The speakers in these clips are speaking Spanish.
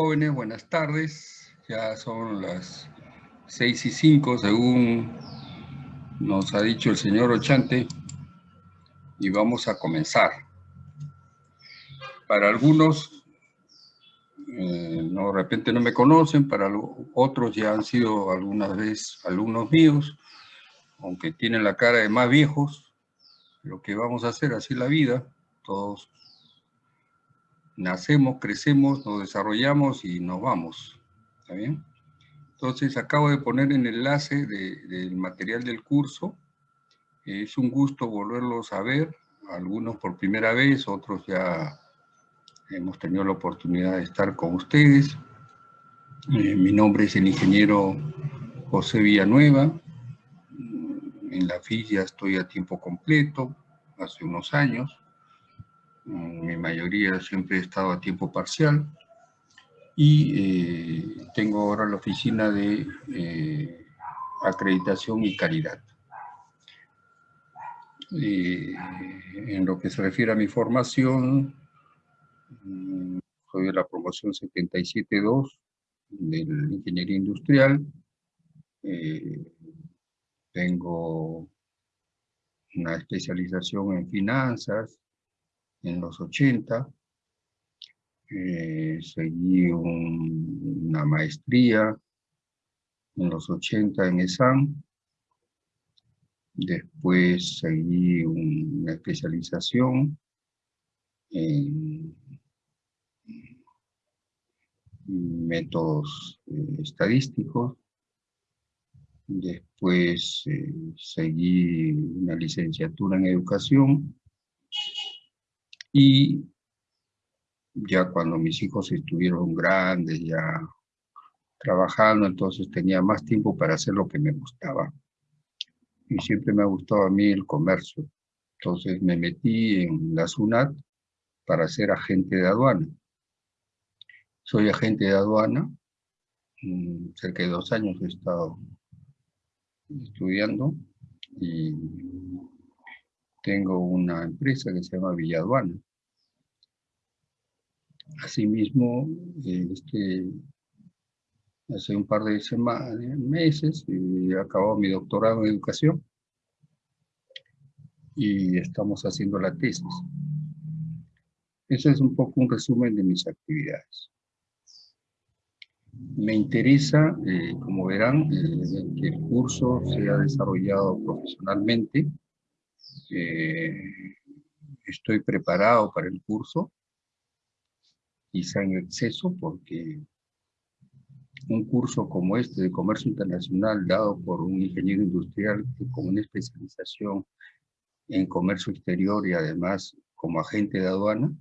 Jóvenes, buenas tardes. Ya son las seis y cinco, según nos ha dicho el señor Ochante, y vamos a comenzar. Para algunos, eh, no, de repente no me conocen, para otros ya han sido algunas veces alumnos míos, aunque tienen la cara de más viejos, lo que vamos a hacer, así la vida, todos nacemos, crecemos, nos desarrollamos y nos vamos. ¿Está bien? Entonces acabo de poner el enlace del material del curso. Es un gusto volverlos a ver, algunos por primera vez, otros ya hemos tenido la oportunidad de estar con ustedes. Eh, mi nombre es el ingeniero José Villanueva. En la FIS ya estoy a tiempo completo, hace unos años mi mayoría siempre he estado a tiempo parcial y eh, tengo ahora la oficina de eh, acreditación y calidad. en lo que se refiere a mi formación, mm, soy de la promoción 77.2 del Ingeniería Industrial. Eh, tengo una especialización en finanzas, en los 80. Eh, seguí una maestría en los 80 en ESAM. Después seguí una especialización en métodos eh, estadísticos. Después eh, seguí una licenciatura en educación y ya cuando mis hijos estuvieron grandes, ya trabajando, entonces tenía más tiempo para hacer lo que me gustaba. Y siempre me ha gustado a mí el comercio. Entonces me metí en la SUNAT para ser agente de aduana. Soy agente de aduana, mm, cerca de dos años he estado estudiando y tengo una empresa que se llama Villaduana. Asimismo, este, hace un par de semanas, meses, he acabado mi doctorado en educación y estamos haciendo la tesis. Eso es un poco un resumen de mis actividades. Me interesa, eh, como verán, eh, que el curso sea desarrollado profesionalmente estoy preparado para el curso, quizá en exceso, porque un curso como este de comercio internacional dado por un ingeniero industrial con una especialización en comercio exterior y además como agente de aduana,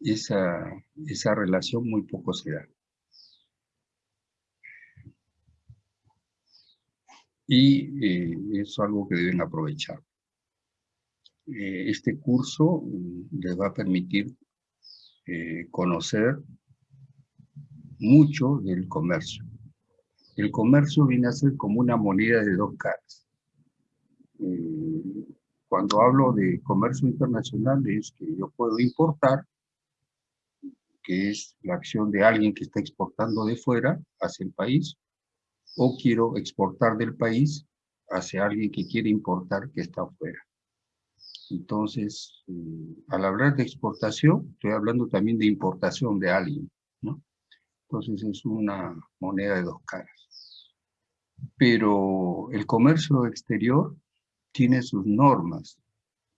esa, esa relación muy poco se da. Y eh, es algo que deben aprovechar. Eh, este curso mm, les va a permitir eh, conocer mucho del comercio. El comercio viene a ser como una moneda de dos caras. Eh, cuando hablo de comercio internacional es que yo puedo importar, que es la acción de alguien que está exportando de fuera hacia el país, o quiero exportar del país hacia alguien que quiere importar que está afuera. Entonces, eh, al hablar de exportación, estoy hablando también de importación de alguien, ¿no? Entonces es una moneda de dos caras. Pero el comercio exterior tiene sus normas,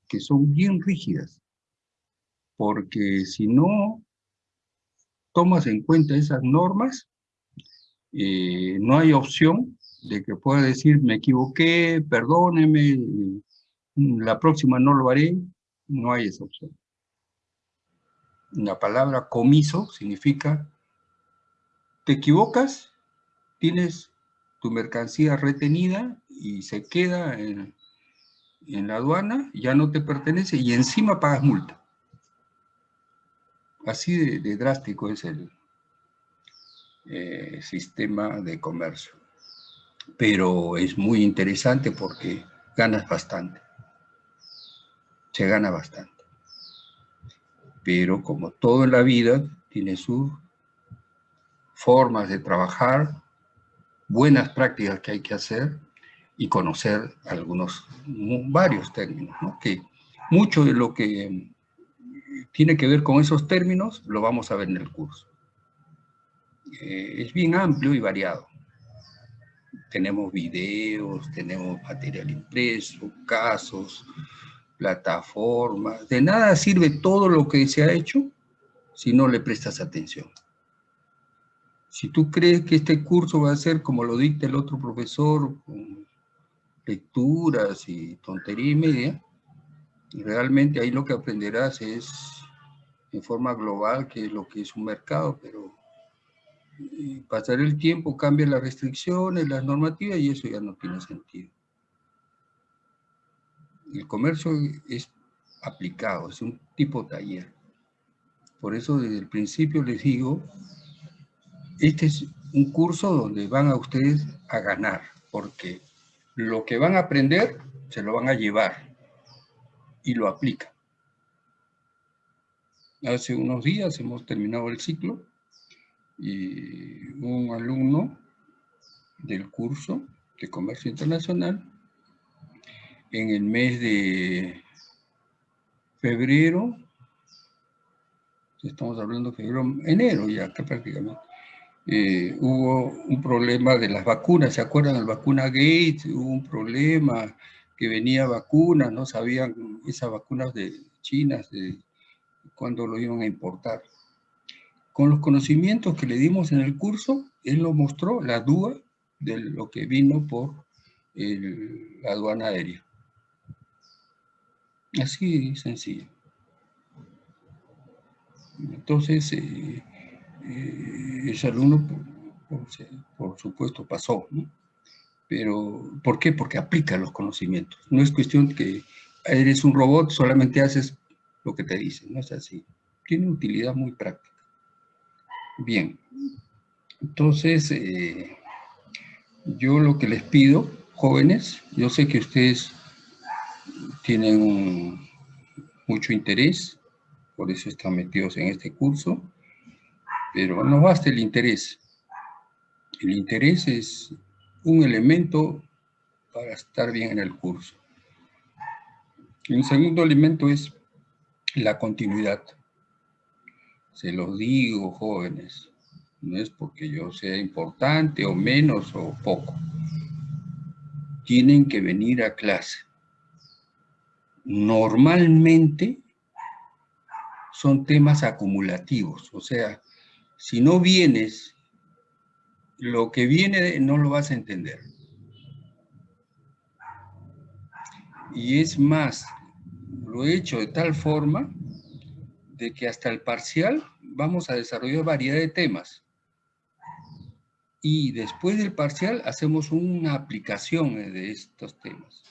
que son bien rígidas, porque si no tomas en cuenta esas normas, eh, no hay opción de que pueda decir, me equivoqué, perdóneme, la próxima no lo haré, no hay esa opción. La palabra comiso significa, te equivocas, tienes tu mercancía retenida y se queda en, la aduana, ya no te pertenece y encima pagas multa. Así de, drástico es el eh, sistema de comercio. Pero es muy interesante porque ganas bastante se gana bastante. Pero como todo en la vida, tiene sus formas de trabajar, buenas prácticas que hay que hacer y conocer algunos, varios términos, ¿no? que mucho de lo que tiene que ver con esos términos lo vamos a ver en el curso. Eh, es bien amplio y variado. Tenemos videos, tenemos material impreso, casos, plataformas. De nada sirve todo lo que se ha hecho si no le prestas atención. Si tú crees que este curso va a ser como lo dicta el otro profesor, con lecturas y tontería y media, realmente ahí lo que aprenderás es en forma global que es lo que es un mercado, pero pasar el tiempo cambia las restricciones, las normativas y eso ya no tiene sentido. El comercio es aplicado, es un tipo taller. Por eso desde el principio les digo, este es un curso donde van a ustedes a ganar, porque lo que van a aprender se lo van a llevar y lo aplican. Hace unos días hemos terminado el ciclo y un alumno del curso de Comercio Internacional en el mes de febrero, estamos hablando de febrero, enero ya que prácticamente, eh, hubo un problema de las vacunas, ¿se acuerdan? La vacuna Gates, hubo un problema que venía vacunas, no sabían esas vacunas de chinas, de cuándo lo iban a importar. Con los conocimientos que le dimos en el curso, él nos mostró la duda de lo que vino por la aduana aérea. Así sencillo. Entonces, eh, eh, ese alumno, por, supuesto, pasó. Pero, ¿por qué? Porque aplica los conocimientos. No es cuestión que eres un robot, solamente haces lo que te dicen, no es así. Tiene utilidad muy práctica. Bien, entonces, eh, yo lo que les pido, jóvenes, yo sé que ustedes tienen mucho interés, por eso están metidos en este curso, pero no basta el interés. El interés es un elemento para estar bien en el curso. Un segundo elemento es la continuidad. Se los digo, jóvenes, no es porque yo sea importante o menos o poco. Tienen que venir a clase. Normalmente son temas acumulativos, o sea, si no vienes, lo que viene no lo vas a entender. Y es más, lo he hecho de tal forma de que hasta el parcial vamos a desarrollar variedad de temas. Y después del parcial hacemos una aplicación de estos temas.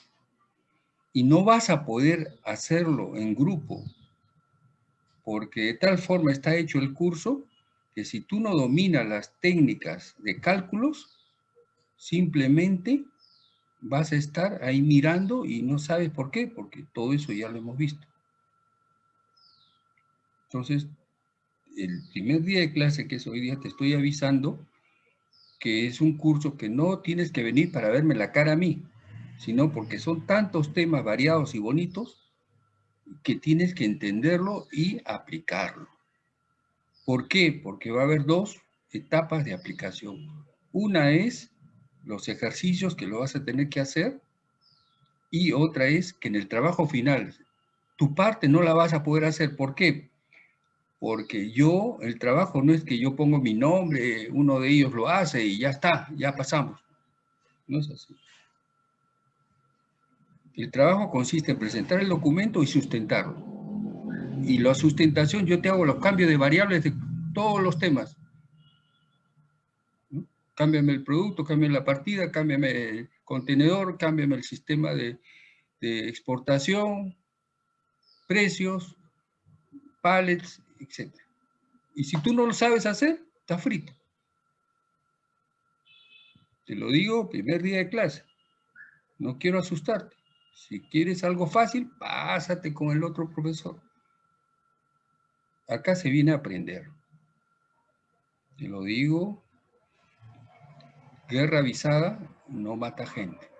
Y no vas a poder hacerlo en grupo, porque de tal forma está hecho el curso que si tú no dominas las técnicas de cálculos, simplemente vas a estar ahí mirando y no sabes por qué, porque todo eso ya lo hemos visto. Entonces, el primer día de clase, que es hoy día, te estoy avisando que es un curso que no tienes que venir para verme la cara a mí, sino porque son tantos temas variados y bonitos que tienes que entenderlo y aplicarlo. ¿Por qué? Porque va a haber dos etapas de aplicación. Una es los ejercicios que lo vas a tener que hacer y otra es que en el trabajo final tu parte no la vas a poder hacer. ¿Por qué? Porque yo, el trabajo no es que yo pongo mi nombre, uno de ellos lo hace y ya está, ya pasamos. No es así. El trabajo consiste en presentar el documento y sustentarlo y la sustentación, yo te hago los cambios de variables de todos los temas. Cámbiame el producto, cámbiame la partida, cámbiame el contenedor, cámbiame el sistema de, de exportación, precios, pallets, etc. Y si tú no lo sabes hacer, está frito. Te lo digo primer día de clase. No quiero asustarte. Si quieres algo fácil, pásate con el otro profesor. Acá se viene a aprender. Te lo digo, guerra avisada no mata gente.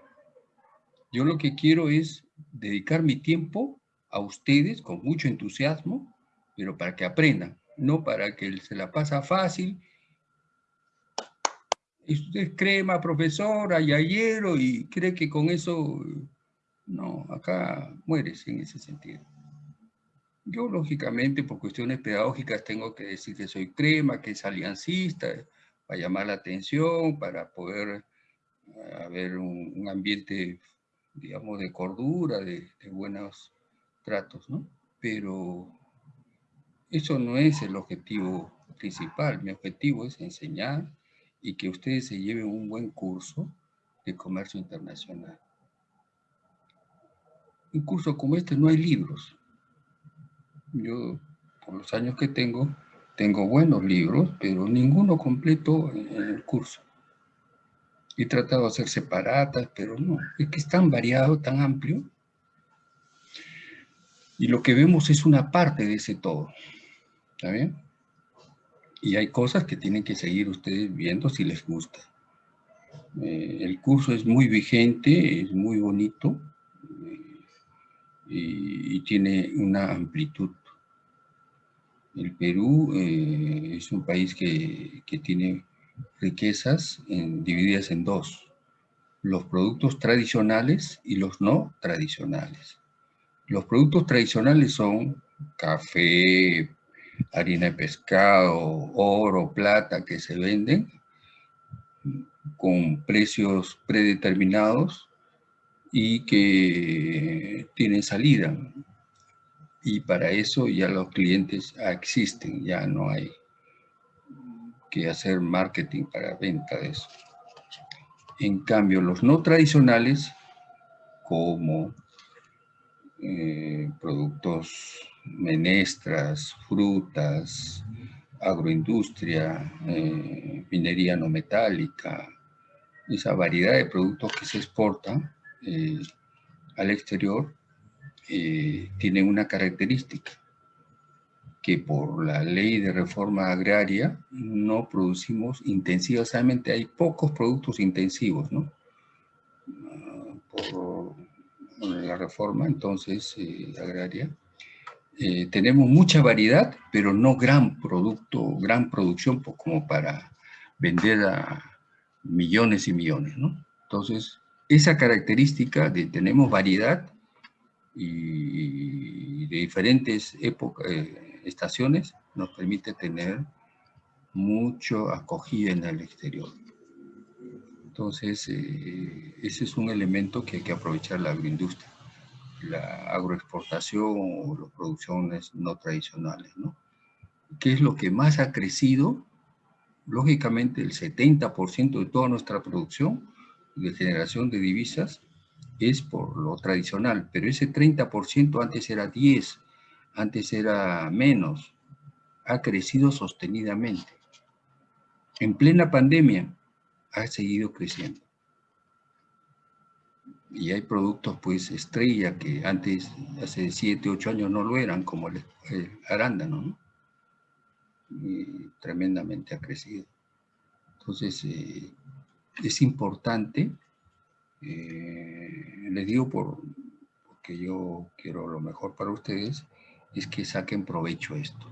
Yo lo que quiero es dedicar mi tiempo a ustedes con mucho entusiasmo, pero para que aprendan, no para que se la pasa fácil. Y usted crema, profesora, ayero, y cree que con eso, no, acá mueres en ese sentido. Yo, lógicamente, por cuestiones pedagógicas, tengo que decir que soy crema, que es aliancista, para llamar la atención, para poder eh, haber un, ambiente, digamos, de cordura, de, de buenos tratos, ¿no? Pero eso no es el objetivo principal. Mi objetivo es enseñar y que ustedes se lleven un buen curso de comercio internacional. Un curso como este no hay libros. Yo, por los años que tengo, tengo buenos libros, pero ninguno completo en el curso. He tratado de hacer separatas, pero no. Es que es tan variado, tan amplio, y lo que vemos es una parte de ese todo. ¿Está bien? Y hay cosas que tienen que seguir ustedes viendo si les gusta. Eh, el curso es muy vigente, es muy bonito y, tiene una amplitud. El Perú eh, es un país que, que tiene riquezas divididas en dos. Los productos tradicionales y los no tradicionales. Los productos tradicionales son café, harina de pescado, oro, plata que se venden con precios predeterminados y que tienen salida. Y para eso ya los clientes existen, ya no hay que hacer marketing para venta de eso. En cambio, los no tradicionales, como eh, productos menestras, frutas, agroindustria, eh, minería no metálica, esa variedad de productos que se exportan eh, al exterior tiene una característica, que por la ley de reforma agraria no producimos intensivamente, hay pocos productos intensivos, ¿no? Ah, por la reforma entonces eh, agraria, eh, tenemos mucha variedad, pero no gran producto, gran producción como para vender a millones y millones, ¿no? Entonces, esa característica de tenemos variedad y de diferentes épocas, eh, estaciones, nos permite tener mucho acogida en el exterior. Entonces, eh, ese es un elemento que hay que aprovechar la agroindustria, la agroexportación o las producciones no tradicionales, ¿no? ¿Qué es lo que más ha crecido? Lógicamente, el 70% de toda nuestra producción de generación de divisas es por lo tradicional, pero ese 30% antes era 10, antes era menos, ha crecido sostenidamente. En plena pandemia, ha seguido creciendo. Y hay productos, pues, estrella que antes, hace 7, 8 años no lo eran, como el, arándano, ¿no? Y tremendamente ha crecido. Entonces, eh, es importante, eh, les digo por, porque yo quiero lo mejor para ustedes, es que saquen provecho esto.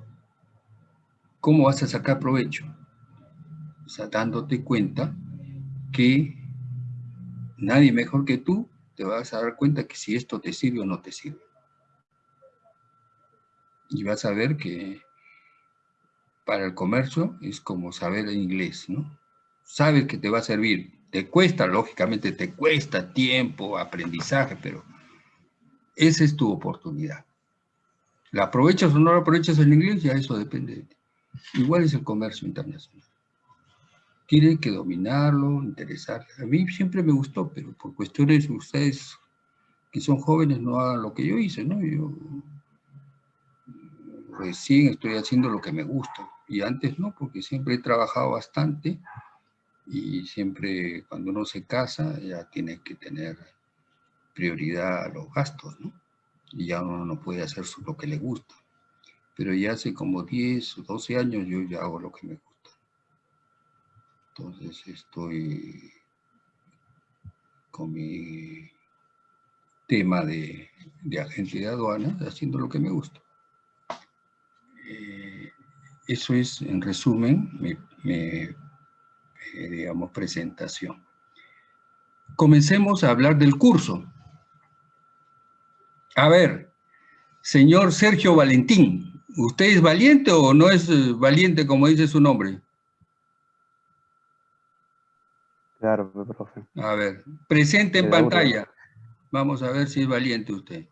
¿Cómo vas a sacar provecho? O sea, dándote cuenta que nadie mejor que tú te vas a dar cuenta que si esto te sirve o no te sirve. Y vas a ver que para el comercio es como saber inglés, ¿no? Sabes que te va a servir. Te cuesta, lógicamente te cuesta tiempo, aprendizaje, pero esa es tu oportunidad. ¿La aprovechas o no la aprovechas en inglés? Ya eso depende de ti. Igual es el comercio internacional tienen que dominarlo, interesar. A mí siempre me gustó, pero por cuestiones de ustedes que son jóvenes no hagan lo que yo hice, ¿no? Yo recién estoy haciendo lo que me gusta y antes no, porque siempre he trabajado bastante y siempre cuando uno se casa ya tiene que tener prioridad a los gastos, ¿no? Y ya uno no puede hacer lo que le gusta. Pero ya hace como 10 o 12 años yo ya hago lo que me gusta. Entonces estoy con mi tema de, agente de aduanas haciendo lo que me gusta. Eh, eso es, en resumen, mi, eh, digamos, presentación. Comencemos a hablar del curso. A ver, señor Sergio Valentín, ¿usted es valiente o no es eh, valiente como dice su nombre? Claro, profe. A ver, presente en pantalla. Vamos a ver si es valiente usted.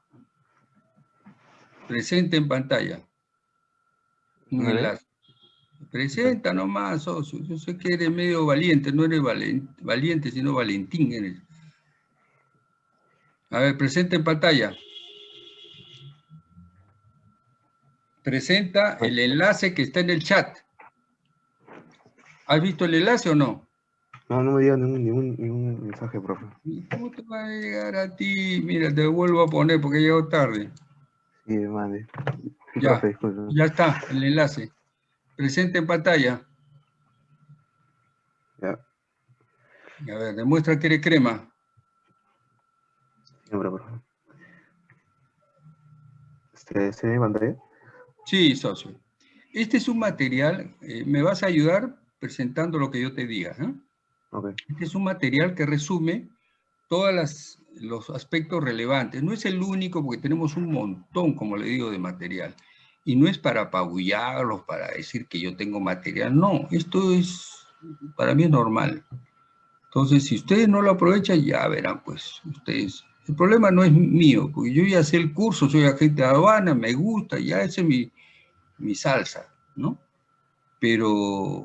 Presente en pantalla. Un enlace. Presenta nomás, socio. Yo sé que eres medio valiente, no eres valiente, sino Valentín eres. A ver, presente en pantalla. Presenta el enlace que está en el chat. ¿Has visto el enlace o no? No, no me diga ningún, ningún, mensaje, profe. ¿Cómo te va a llegar a ti? Mira, te vuelvo a poner porque he llegado tarde. Sí, mande. Ya, ya está, el enlace. Presente en pantalla. Ya. A ver, demuestra que eres crema. Siempre, profe. ¿Este, ¿Se pantalla? Sí, socio. Este es un material, eh, me vas a ayudar presentando lo que yo te diga. ¿eh? Este es un material que resume todos los aspectos relevantes. No es el único porque tenemos un montón, como le digo, de material. Y no es para apabullarlos, para decir que yo tengo material. No, esto es, para mí es normal. Entonces, si ustedes no lo aprovechan, ya verán, pues, ustedes. El problema no es mío, porque yo ya sé el curso, soy agente de aduana, me gusta, ya ese es mi, mi salsa, ¿no? pero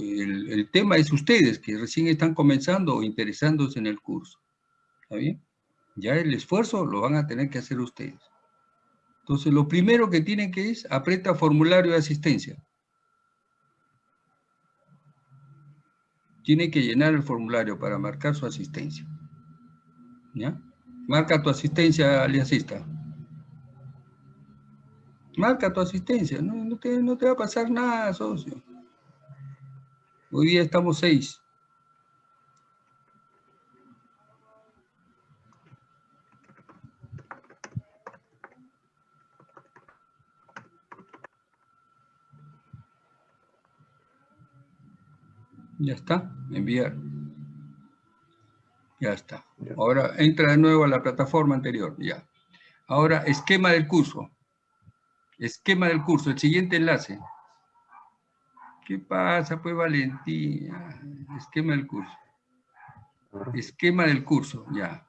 el, tema es ustedes, que recién están comenzando o interesándose en el curso. ¿Está bien? Ya el esfuerzo lo van a tener que hacer ustedes. Entonces, lo primero que tienen que es, aprieta formulario de asistencia. Tiene que llenar el formulario para marcar su asistencia. ¿Ya? Marca tu asistencia aliancista. Marca tu asistencia, no, te, no te va a pasar nada, socio. Hoy día estamos seis. Ya está, enviar. Ya está. Ahora entra de nuevo a la plataforma anterior, ya. Ahora, esquema del curso. Esquema del curso, el siguiente enlace. ¿Qué pasa, pues, Valentín? Esquema del curso. Esquema del curso, ya.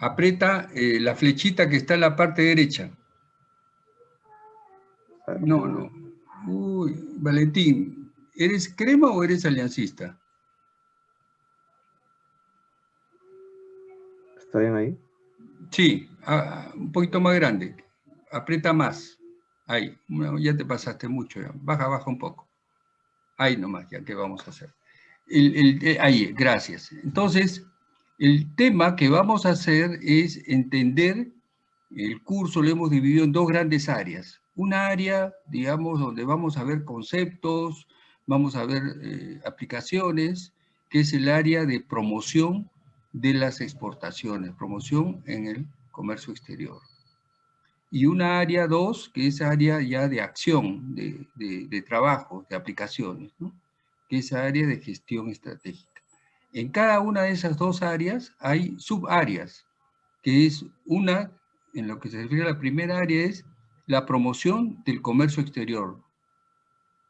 Aprieta eh, la flechita que está en la parte derecha. No, no. Uy, Valentín, ¿eres crema o eres aliancista? ¿Está bien ahí? Sí, ah, un poquito más grande aprieta más. Ahí, ya te pasaste mucho, baja, baja un poco. Ahí nomás, ya, ¿qué vamos a hacer? Eh, ahí, gracias. Entonces, el tema que vamos a hacer es entender, el curso lo hemos dividido en dos grandes áreas. Una área, digamos, donde vamos a ver conceptos, vamos a ver eh, aplicaciones, que es el área de promoción de las exportaciones, promoción en el comercio exterior y una área 2, que es área ya de acción, de, de, trabajo, de aplicaciones, que es área de gestión estratégica. En cada una de esas dos áreas hay subáreas, que es una, en lo que se refiere a la primera área, es la promoción del comercio exterior.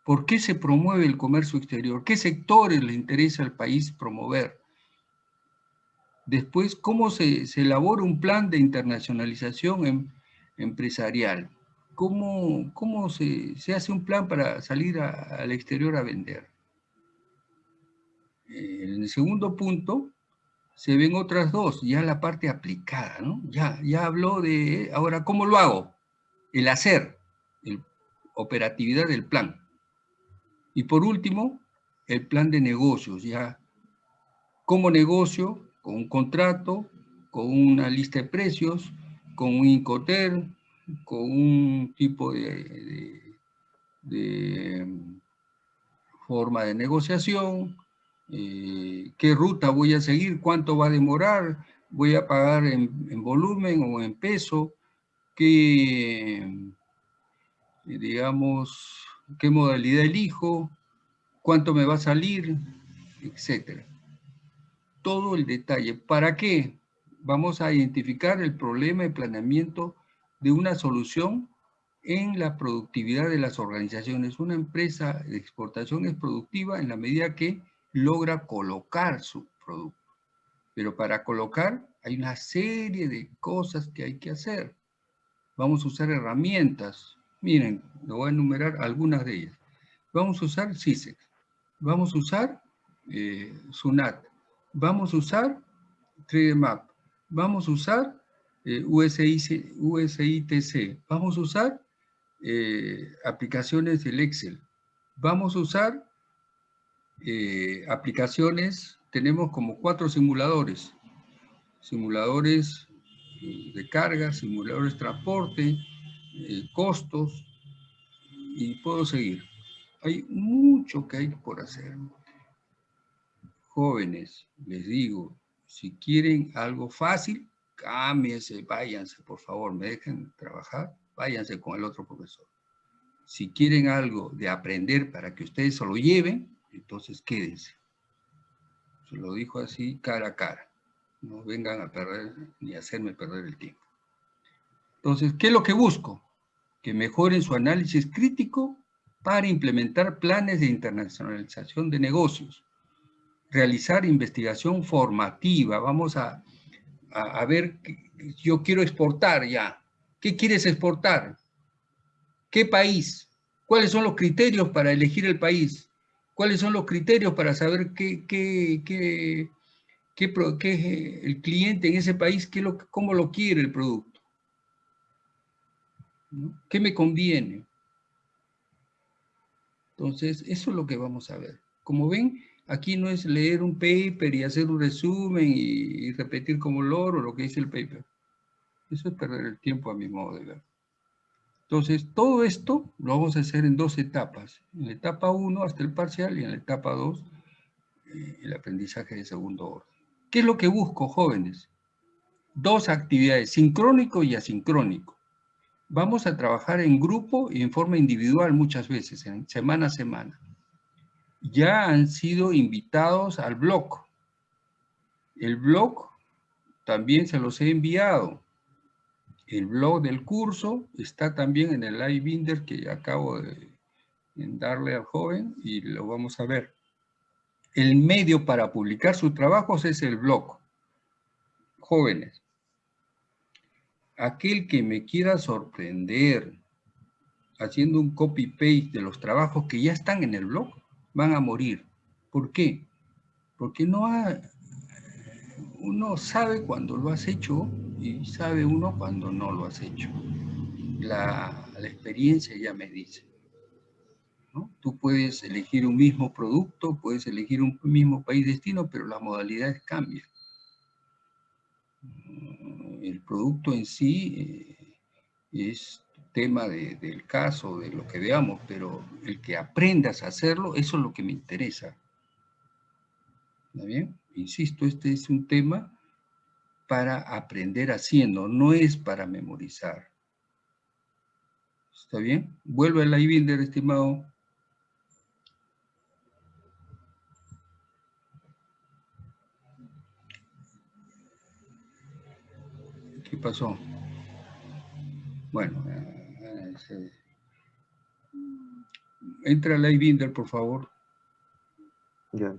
¿Por qué se promueve el comercio exterior? ¿Qué sectores le interesa al país promover? Después, ¿cómo se, elabora un plan de internacionalización en, empresarial. ¿Cómo, cómo se, hace un plan para salir al exterior a vender? En el segundo punto, se ven otras dos, ya la parte aplicada, ¿no? Ya, ya habló de, ahora, ¿cómo lo hago? El hacer, la operatividad del plan. Y por último, el plan de negocios, ya, como negocio, con un contrato, con una lista de precios, con un Incoter, con un tipo de, forma de negociación, eh, qué ruta voy a seguir, cuánto va a demorar, voy a pagar en, volumen o en peso, qué, digamos, qué modalidad elijo, cuánto me va a salir, etcétera. Todo el detalle. ¿Para qué? Vamos a identificar el problema de planeamiento de una solución en la productividad de las organizaciones. Una empresa de exportación es productiva en la medida que logra colocar su producto. Pero para colocar hay una serie de cosas que hay que hacer. Vamos a usar herramientas. Miren, lo voy a enumerar algunas de ellas. Vamos a usar CISEX. Vamos a usar eh, SUNAT. Vamos a usar 3D Vamos a usar eh, USITC. Vamos a usar eh, aplicaciones del Excel. Vamos a usar aplicaciones, tenemos como cuatro simuladores. Simuladores de carga, simuladores de transporte, costos, y puedo seguir. Hay mucho que hay por hacer. Jóvenes, les digo, si quieren algo fácil, cámbiense, váyanse, por favor, me dejen trabajar váyanse con el otro profesor. Si quieren algo de aprender para que ustedes se lo lleven, entonces quédense. Se lo dijo así cara a cara. No vengan a perder ni a hacerme perder el tiempo. Entonces, ¿qué es lo que busco? Que mejoren su análisis crítico para implementar planes de internacionalización de negocios. Realizar investigación formativa. Vamos a, a, ver, yo quiero exportar ya. ¿Qué quieres exportar? ¿Qué país? ¿Cuáles son los criterios para elegir el país? ¿Cuáles son los criterios para saber qué, qué, qué, qué, el cliente en ese país, qué lo, cómo lo quiere el producto? ¿Qué me conviene? Entonces, eso es lo que vamos a ver. Como ven, aquí no es leer un paper y hacer un resumen y, repetir como loro lo que dice el paper. Eso es perder el tiempo a mi modo de ver. Entonces, todo esto lo vamos a hacer en dos etapas. En la etapa 1 hasta el parcial y en la etapa 2 eh, el aprendizaje de segundo orden. ¿Qué es lo que busco, jóvenes? Dos actividades, sincrónico y asincrónico. Vamos a trabajar en grupo y en forma individual muchas veces, en semana a semana. Ya han sido invitados al blog. El blog también se los he enviado. El blog del curso está también en el live binder que acabo de darle al joven y lo vamos a ver. El medio para publicar sus trabajos es el blog. Jóvenes, aquel que me quiera sorprender haciendo un copy-paste de los trabajos que ya están en el blog, van a morir. ¿Por qué? Porque no uno sabe cuando lo has hecho y sabe uno cuando no lo has hecho. La, experiencia ya me dice. Tú puedes elegir un mismo producto, puedes elegir un mismo país destino, pero las modalidades cambian. El producto en sí eh, es tema del caso, de lo que veamos, pero el que aprendas a hacerlo, eso es lo que me interesa. ¿Está bien? Insisto, este es un tema para aprender haciendo, no es para memorizar. ¿Está bien? Vuelve al iBuilder, estimado. ¿Qué pasó? Bueno, eh, entra al iBuilder, por favor. Ya.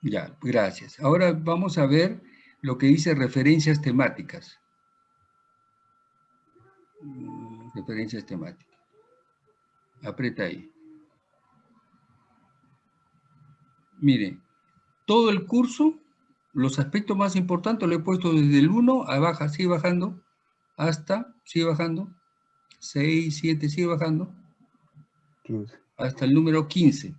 Ya, gracias. Ahora vamos a ver lo que dice referencias temáticas. Mm, referencias temáticas. Aprieta ahí. Mire, todo el curso, los aspectos más importantes lo he puesto desde el 1 a baja, sigue bajando, hasta, sigue bajando, 6, 7, sigue bajando, 15. hasta el número 15.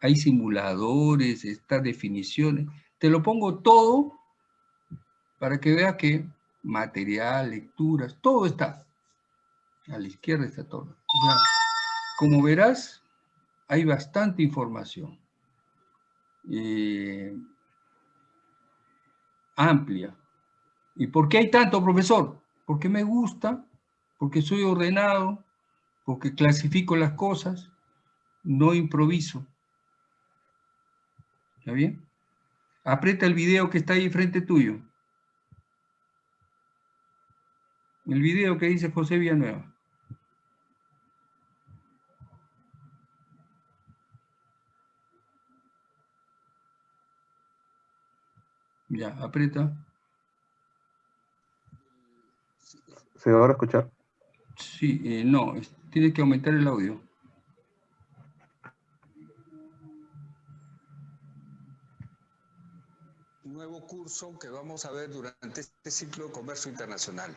Hay simuladores, está definiciones. Te lo pongo todo para que vea que material, lecturas, todo está. A la izquierda está todo. como verás, hay bastante información. Eh, amplia. ¿Y por qué hay tanto, profesor? Porque me gusta, porque soy ordenado, porque clasifico las cosas, no improviso. ¿Está bien? Aprieta el video que está ahí frente tuyo. El video que dice José Villanueva. Ya, aprieta. ¿Se va a escuchar? Sí, eh, no, tiene que aumentar el audio. Nuevo curso que vamos a ver durante este ciclo de comercio internacional.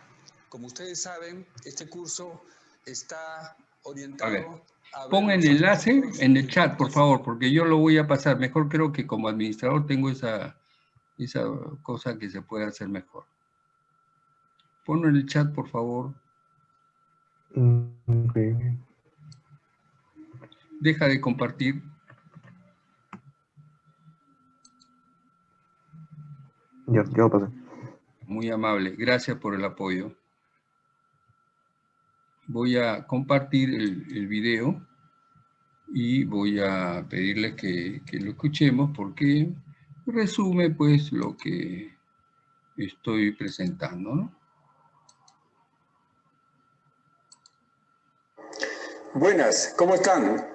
Como ustedes saben, este curso está orientado a... Pongan el enlace en el chat, por favor, porque yo lo voy a pasar. Mejor creo que como administrador tengo esa, esa cosa que se puede hacer mejor. Ponlo en el chat, por favor. Mm, Deja de compartir. Ya lo pasé. Muy amable. Gracias por el apoyo. Voy a compartir el, el video y voy a pedirles que, que lo escuchemos porque resume pues lo que estoy presentando. Buenas, ¿cómo están?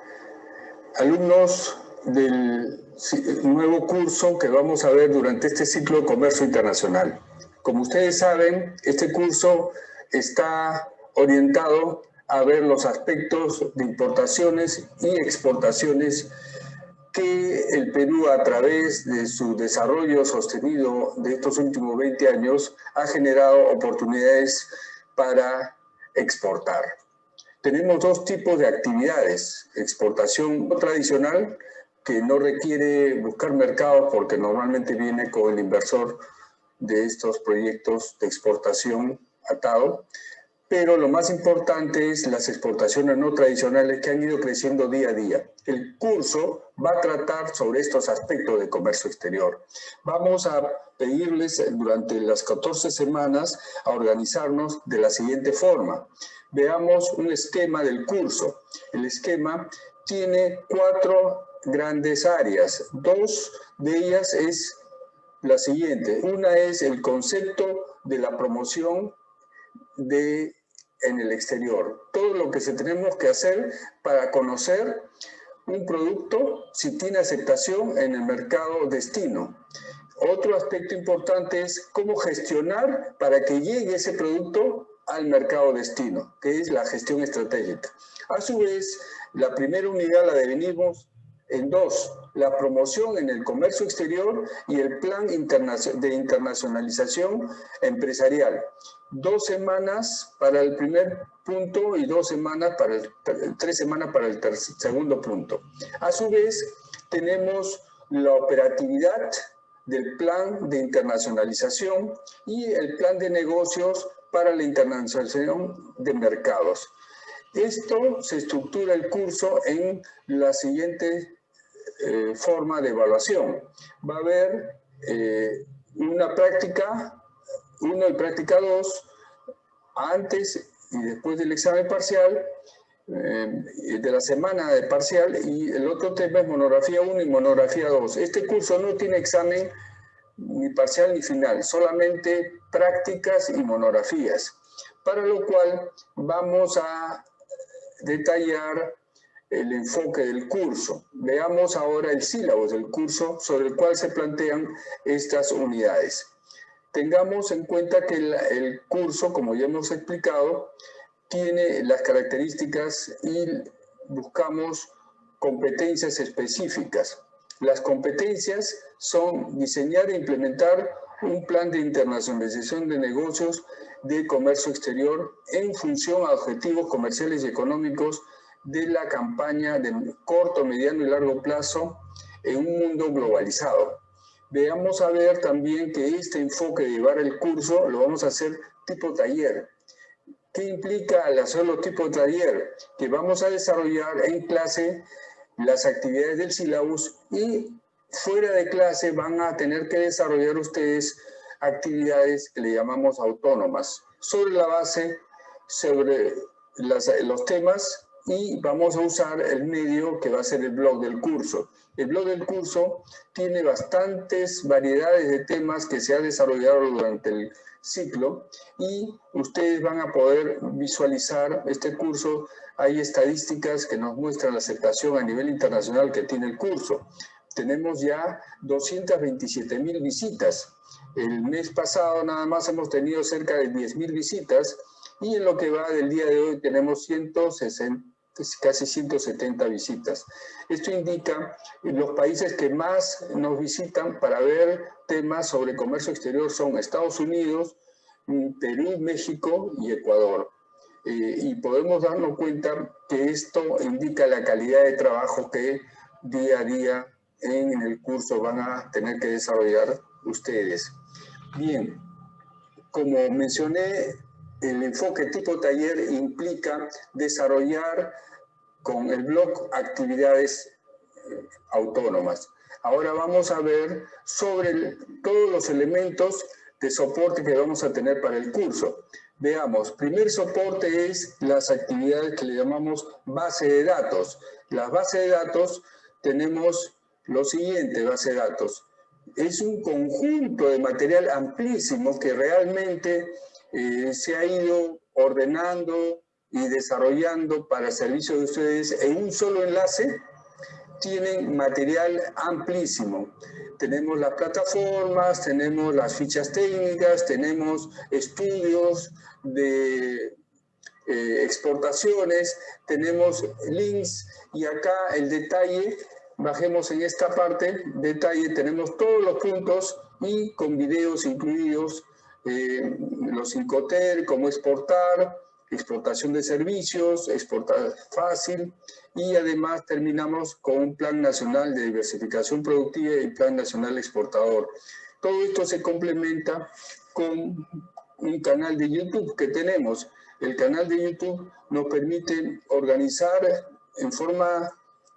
Alumnos del nuevo curso que vamos a ver durante este ciclo de comercio internacional. Como ustedes saben, este curso está orientado a ver los aspectos de importaciones y exportaciones que el Perú a través de su desarrollo sostenido de estos últimos 20 años ha generado oportunidades para exportar. Tenemos dos tipos de actividades, exportación tradicional, que no requiere buscar mercados porque normalmente viene con el inversor de estos proyectos de exportación atado, pero lo más importante es las exportaciones no tradicionales que han ido creciendo día a día. El curso va a tratar sobre estos aspectos de comercio exterior. Vamos a pedirles durante las 14 semanas a organizarnos de la siguiente forma. Veamos un esquema del curso. El esquema tiene cuatro grandes áreas. Dos de ellas es la siguiente. Una es el concepto de la promoción de en el exterior. Todo lo que se tenemos que hacer para conocer un producto si tiene aceptación en el mercado destino. Otro aspecto importante es cómo gestionar para que llegue ese producto al mercado destino, que es la gestión estratégica. A su vez, la primera unidad la dividimos en dos, la promoción en el comercio exterior y el plan de internacionalización empresarial dos semanas para el primer punto y dos semanas para el, tres semanas para el segundo punto. A su vez, tenemos la operatividad del plan de internacionalización y el plan de negocios para la internacionalización de mercados. Esto se estructura el curso en la siguiente eh, forma de evaluación. Va a haber eh, una práctica uno y práctica 2, antes y después del examen parcial, eh, de la semana de parcial, y el otro tema es monografía 1 y monografía 2. Este curso no tiene examen ni parcial ni final, solamente prácticas y monografías, para lo cual vamos a detallar el enfoque del curso. Veamos ahora el sílabo del curso sobre el cual se plantean estas unidades. Tengamos en cuenta que el, curso, como ya hemos explicado, tiene las características y buscamos competencias específicas. Las competencias son diseñar e implementar un plan de internacionalización de negocios de comercio exterior en función a objetivos comerciales y económicos de la campaña de corto, mediano y largo plazo en un mundo globalizado veamos a ver también que este enfoque de llevar el curso lo vamos a hacer tipo taller. ¿Qué implica al hacerlo tipo taller? Que vamos a desarrollar en clase las actividades del sílabus y fuera de clase van a tener que desarrollar ustedes actividades que le llamamos autónomas, sobre la base, sobre los temas y vamos a usar el medio que va a ser el blog del curso. El blog del curso tiene bastantes variedades de temas que se han desarrollado durante el ciclo y ustedes van a poder visualizar este curso. Hay estadísticas que nos muestran la aceptación a nivel internacional que tiene el curso. Tenemos ya 227 mil visitas. El mes pasado nada más hemos tenido cerca de 10 mil visitas y en lo que va del día de hoy tenemos 160 casi 170 visitas. Esto indica los países que más nos visitan para ver temas sobre comercio exterior son Estados Unidos, mm, Perú, México y Ecuador. Eh, y podemos darnos cuenta que esto indica la calidad de trabajo que día a día en el curso van a tener que desarrollar ustedes. Bien, como mencioné, el enfoque tipo taller implica desarrollar con el blog actividades eh, autónomas. Ahora vamos a ver sobre todos los elementos de soporte que vamos a tener para el curso. Veamos, primer soporte es las actividades que le llamamos base de datos. La base de datos tenemos lo siguiente, base de datos. Es un conjunto de material amplísimo que realmente eh, se ha ido ordenando y desarrollando para servicio de ustedes en un solo enlace. Tienen material amplísimo. Tenemos las plataformas, tenemos las fichas técnicas, tenemos estudios de eh, exportaciones, tenemos links y acá el detalle bajemos en esta parte, detalle, tenemos todos los puntos y con videos incluidos, eh, los Incoter, cómo exportar, exportación de servicios, exportar fácil y además terminamos con un plan nacional de diversificación productiva y plan nacional exportador. Todo esto se complementa con un canal de YouTube que tenemos. El canal de YouTube nos permite organizar en forma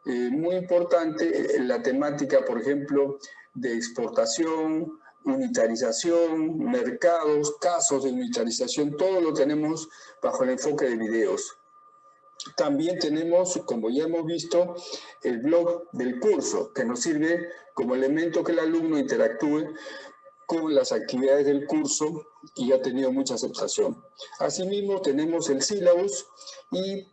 eh, muy importante eh, la temática, por ejemplo, de exportación, unitarización, mercados, casos de unitarización, todo lo tenemos bajo el enfoque de videos. También tenemos, como ya hemos visto, el blog del curso, que nos sirve como elemento que el alumno interactúe con las actividades del curso y ha tenido mucha aceptación. Asimismo, tenemos el sílabus y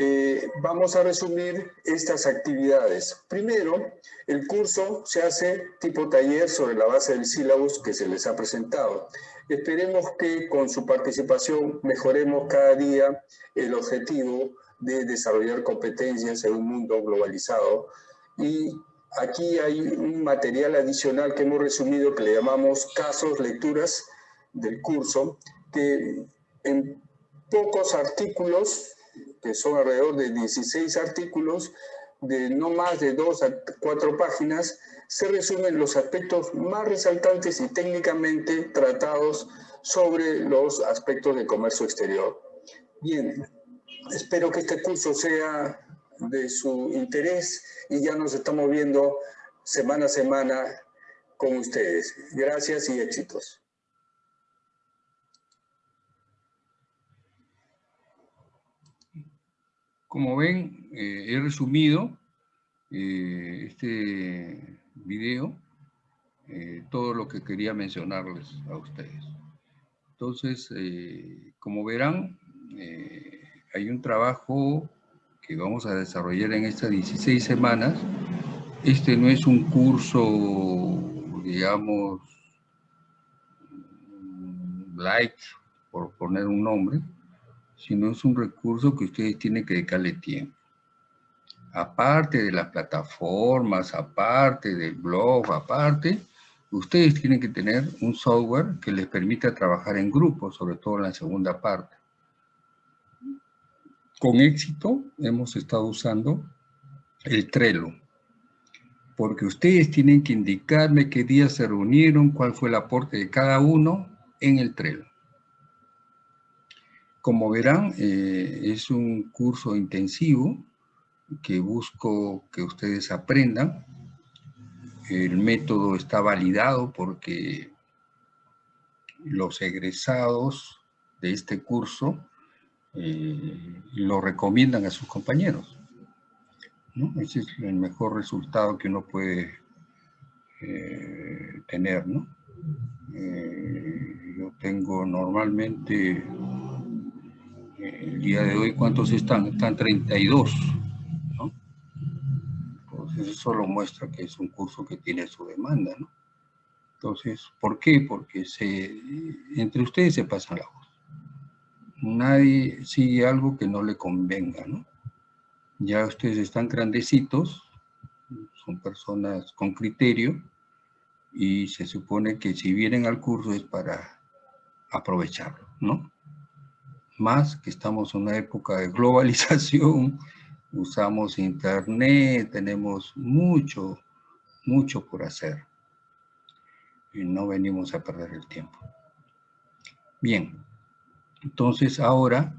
eh, vamos a resumir estas actividades. Primero, el curso se hace tipo taller sobre la base del sílabus que se les ha presentado. Esperemos que con su participación mejoremos cada día el objetivo de desarrollar competencias en un mundo globalizado. Y aquí hay un material adicional que hemos resumido que le llamamos casos, lecturas del curso, que en pocos artículos que son alrededor de 16 artículos de no más de dos a cuatro páginas, se resumen los aspectos más resaltantes y técnicamente tratados sobre los aspectos de comercio exterior. Bien, espero que este curso sea de su interés y ya nos estamos viendo semana a semana con ustedes. Gracias y éxitos. Como ven, eh, he resumido eh, este video, eh, todo lo que quería mencionarles a ustedes. Entonces, como verán, hay un trabajo que vamos a desarrollar en estas 16 semanas. Este no es un curso, digamos, light, por poner un nombre, sino es un recurso que ustedes tienen que dedicarle tiempo. Aparte de las plataformas, aparte del blog, aparte, ustedes tienen que tener un software que les permita trabajar en grupo, sobre todo en la segunda parte. Con éxito hemos estado usando el Trello, porque ustedes tienen que indicarme qué días se reunieron, cuál fue el aporte de cada uno en el Trello. Como verán, eh, es un curso intensivo que busco que ustedes aprendan. El método está validado porque los egresados de este curso eh, lo recomiendan a sus compañeros. Ese es el mejor resultado que uno puede eh, tener. ¿no? Yo tengo normalmente, el día de hoy, ¿cuántos están? Están 32. ¿no? Entonces eso lo muestra que es un curso que tiene su demanda. ¿no? Entonces, ¿por qué? Porque entre ustedes se pasan la voz. Nadie sigue algo que no le convenga, ¿no? Ya ustedes están grandecitos, son personas con criterio, y se supone que si vienen al curso es para aprovecharlo, ¿no? Más que estamos en una época de globalización, usamos internet, tenemos mucho, mucho por hacer y no venimos a perder el tiempo. Bien, entonces ahora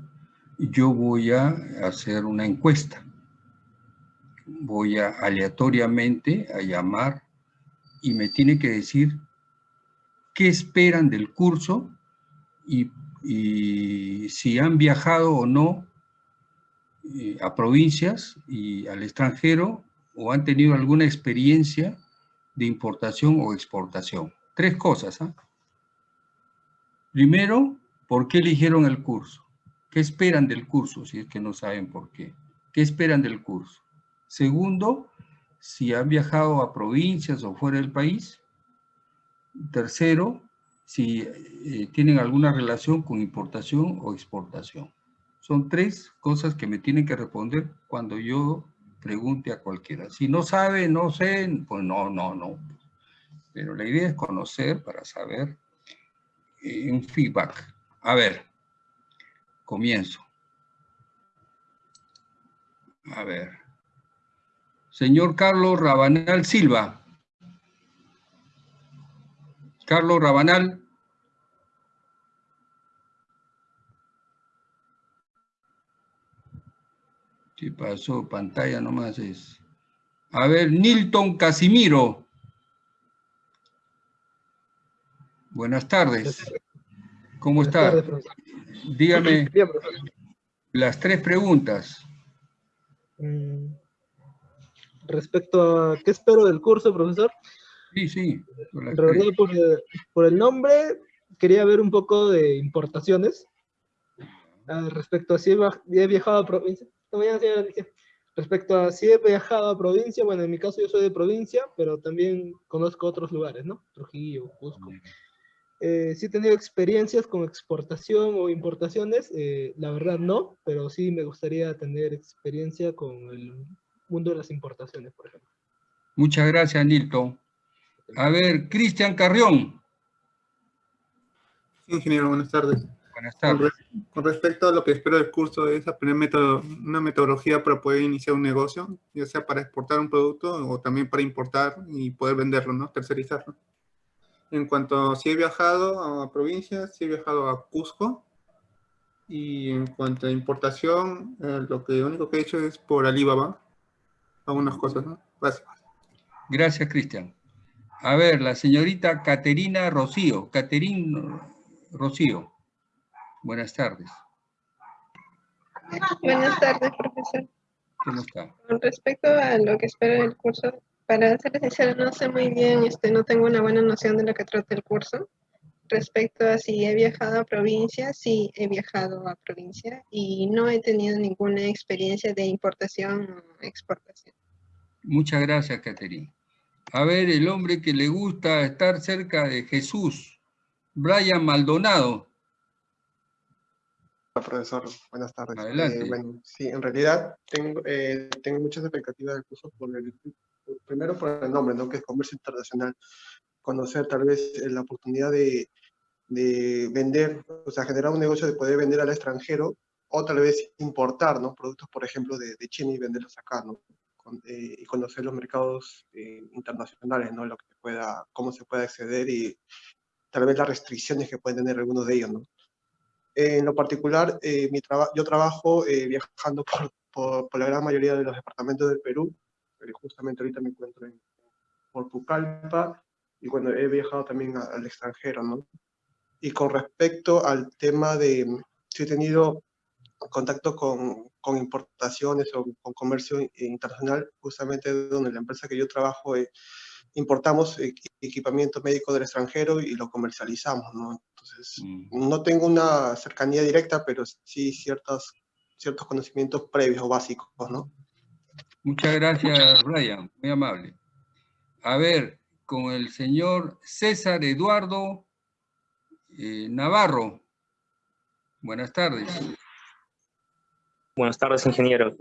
yo voy a hacer una encuesta. Voy a aleatoriamente a llamar y me tiene que decir qué esperan del curso y, si han viajado o no eh, a provincias y al extranjero o han tenido alguna experiencia de importación o exportación. Tres cosas. ¿ah? Primero, ¿por qué eligieron el curso? ¿Qué esperan del curso? Si es que no saben por qué. ¿Qué esperan del curso? Segundo, si han viajado a provincias o fuera del país. Tercero, si eh, tienen alguna relación con importación o exportación. Son tres cosas que me tienen que responder cuando yo pregunte a cualquiera. Si no sabe, no sé, pues no, no, no. Pero la idea es conocer para saber eh, un feedback. A ver, comienzo. A ver. Señor Carlos Rabanal Silva. Carlos Rabanal. ¿Qué pasó? Pantalla nomás es. A ver, Nilton Casimiro. Buenas tardes. ¿Cómo está? Dígame las tres preguntas. Mm, respecto a qué espero del curso, profesor. Sí, sí. En realidad, por el, nombre, quería ver un poco de importaciones. Ah, respecto a si he, viajado a provincia. Respecto a si he viajado a provincia, bueno, en mi caso yo soy de provincia, pero también conozco otros lugares, ¿no? Trujillo, Cusco. Eh, sí he tenido experiencias con exportación o importaciones, eh, la verdad no, pero sí me gustaría tener experiencia con el mundo de las importaciones, por ejemplo. Muchas gracias, Nilton. A ver, Cristian Carrión. Sí, ingeniero, buenas tardes. Buenas tardes. Con, respecto a lo que espero del curso, es aprender una metodología para poder iniciar un negocio, ya sea para exportar un producto o también para importar y poder venderlo, ¿no? Tercerizarlo. En cuanto a si he viajado a provincias, si he viajado a Cusco, y en cuanto a importación, eh, lo que único que he hecho es por Alibaba, algunas cosas, ¿no? Gracias. Gracias, Cristian. A ver, la señorita Caterina Rocío. Caterina Rocío. Buenas tardes. Buenas tardes, profesor. ¿Cómo está? Con respecto a lo que espero del curso, para ser sincero, no sé muy bien, este, no tengo una buena noción de lo que trata el curso. Respecto a si he viajado a provincia, sí he viajado a provincia y no he tenido ninguna experiencia de importación o exportación. Muchas gracias, Caterina. A ver, el hombre que le gusta estar cerca de Jesús, Brian Maldonado. Hola, profesor. Buenas tardes. Adelante. Eh, bueno, sí, en realidad tengo, eh, tengo muchas expectativas del curso, por el, primero por el nombre, ¿no? que es Comercio Internacional. Conocer tal vez eh, la oportunidad de, de vender, o sea, generar un negocio de poder vender al extranjero o tal vez importar, ¿no? Productos, por ejemplo, de, de China y venderlos acá, ¿no? Eh, y conocer los mercados eh, internacionales, ¿no? Lo que pueda, cómo se puede acceder y tal vez las restricciones que pueden tener algunos de ellos, ¿no? en lo particular, mi yo trabajo viajando por por, por, la gran mayoría de los departamentos del Perú. Pero justamente ahorita me encuentro en, Pucallpa y bueno, he viajado también a, al extranjero, ¿no? Y con respecto al tema de, si he tenido contacto con, con importaciones o con comercio internacional, justamente donde la empresa que yo trabajo eh, importamos equipamiento médico del extranjero y lo comercializamos, ¿no? Entonces, mm. no tengo una cercanía directa, pero sí ciertos, ciertos conocimientos previos o básicos, ¿no? Muchas gracias, Brian, muy amable. A ver, con el señor César Eduardo eh, Navarro. Buenas tardes. Buenas tardes, ingeniero.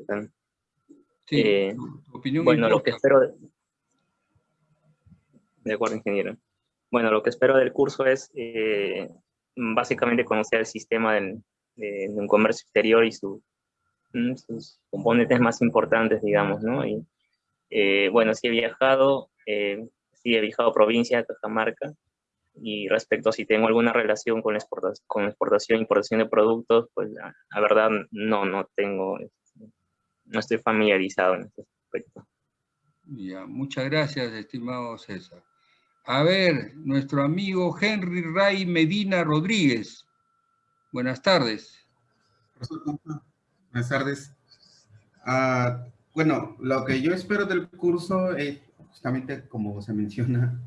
Sí, eh, opinión bueno, lo que espero... De... de... acuerdo, ingeniero. Bueno, lo que espero del curso es eh, básicamente conocer el sistema del, de, de, un comercio exterior y su, mm, sus componentes más importantes, digamos, ¿no? Y, eh, bueno, si he viajado, eh, sí he viajado a provincia Cajamarca, y respecto a si tengo alguna relación con, exportación, con exportación e importación de productos, pues la, la, verdad no, no tengo, no estoy familiarizado en este aspecto. Ya, muchas gracias, estimado César. A ver, nuestro amigo Henry Ray Medina Rodríguez. Buenas tardes. Buenas tardes. Uh, bueno, lo que yo espero del curso es justamente como se menciona,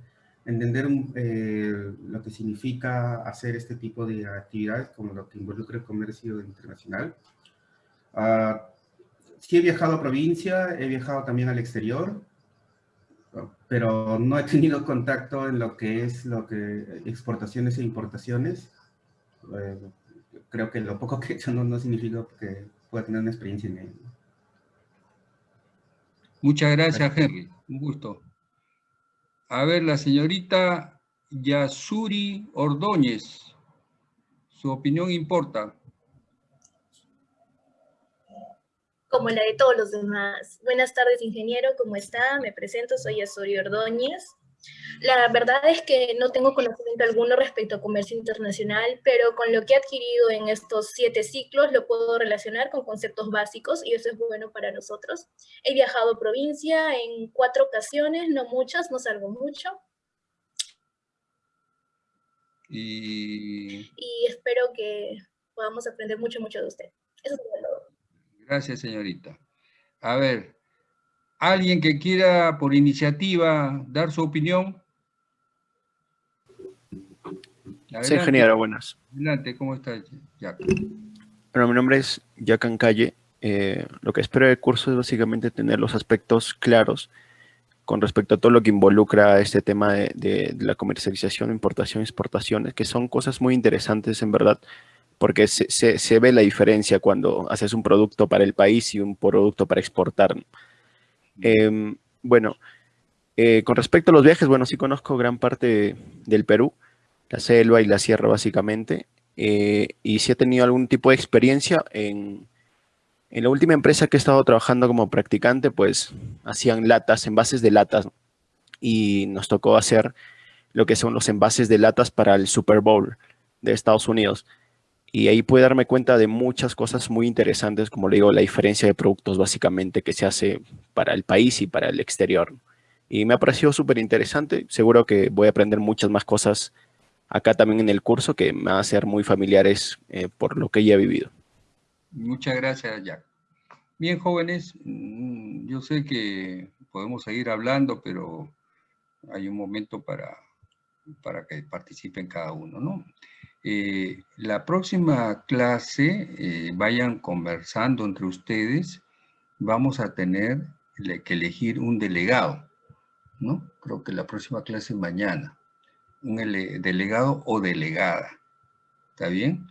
entender eh, lo que significa hacer este tipo de actividades, como lo que involucra el comercio internacional. Uh, sí he viajado a provincia, he viajado también al exterior, pero no he tenido contacto en lo que es lo que exportaciones e importaciones. Eh, creo que lo poco que he hecho no, no significa que pueda tener una experiencia en ello. Muchas gracias, Henry. Un gusto. A ver, la señorita Yasuri Ordóñez. Su opinión importa. Como la de todos los demás. Buenas tardes, ingeniero. ¿Cómo está? Me presento, soy Yasuri Ordóñez. La verdad es que no tengo conocimiento alguno respecto a comercio internacional, pero con lo que he adquirido en estos siete ciclos lo puedo relacionar con conceptos básicos y eso es bueno para nosotros. He viajado provincia en cuatro ocasiones, no muchas, no salgo mucho. Y, y espero que podamos aprender mucho, mucho de usted. Eso es todo. Gracias, señorita. A ver, ¿Alguien que quiera por iniciativa dar su opinión? Adelante. Sí, ingeniero, buenas. Adelante, ¿cómo estás, Jack? Bueno, mi nombre es Jack Calle. Eh, lo que espero del curso es básicamente tener los aspectos claros con respecto a todo lo que involucra este tema de, de, de la comercialización, importación, exportaciones, que son cosas muy interesantes en verdad, porque se, se, se, ve la diferencia cuando haces un producto para el país y un producto para exportar. Eh, bueno, eh, con respecto a los viajes, bueno, sí conozco gran parte del Perú, la selva y la sierra básicamente, eh, y sí he tenido algún tipo de experiencia en, en, la última empresa que he estado trabajando como practicante, pues hacían latas, envases de latas, y nos tocó hacer lo que son los envases de latas para el Super Bowl de Estados Unidos. Y ahí pude darme cuenta de muchas cosas muy interesantes, como le digo, la diferencia de productos básicamente que se hace para el país y para el exterior. Y me ha parecido súper interesante. Seguro que voy a aprender muchas más cosas acá también en el curso que me van a ser muy familiares eh, por lo que ya he vivido. Muchas gracias, Jack. Bien, jóvenes, mm, yo sé que podemos seguir hablando, pero hay un momento para, para que participen cada uno, ¿no? Eh, la próxima clase, eh, vayan conversando entre ustedes, vamos a tener que elegir un delegado, ¿no? Creo que la próxima clase mañana. Un delegado o delegada, ¿está bien?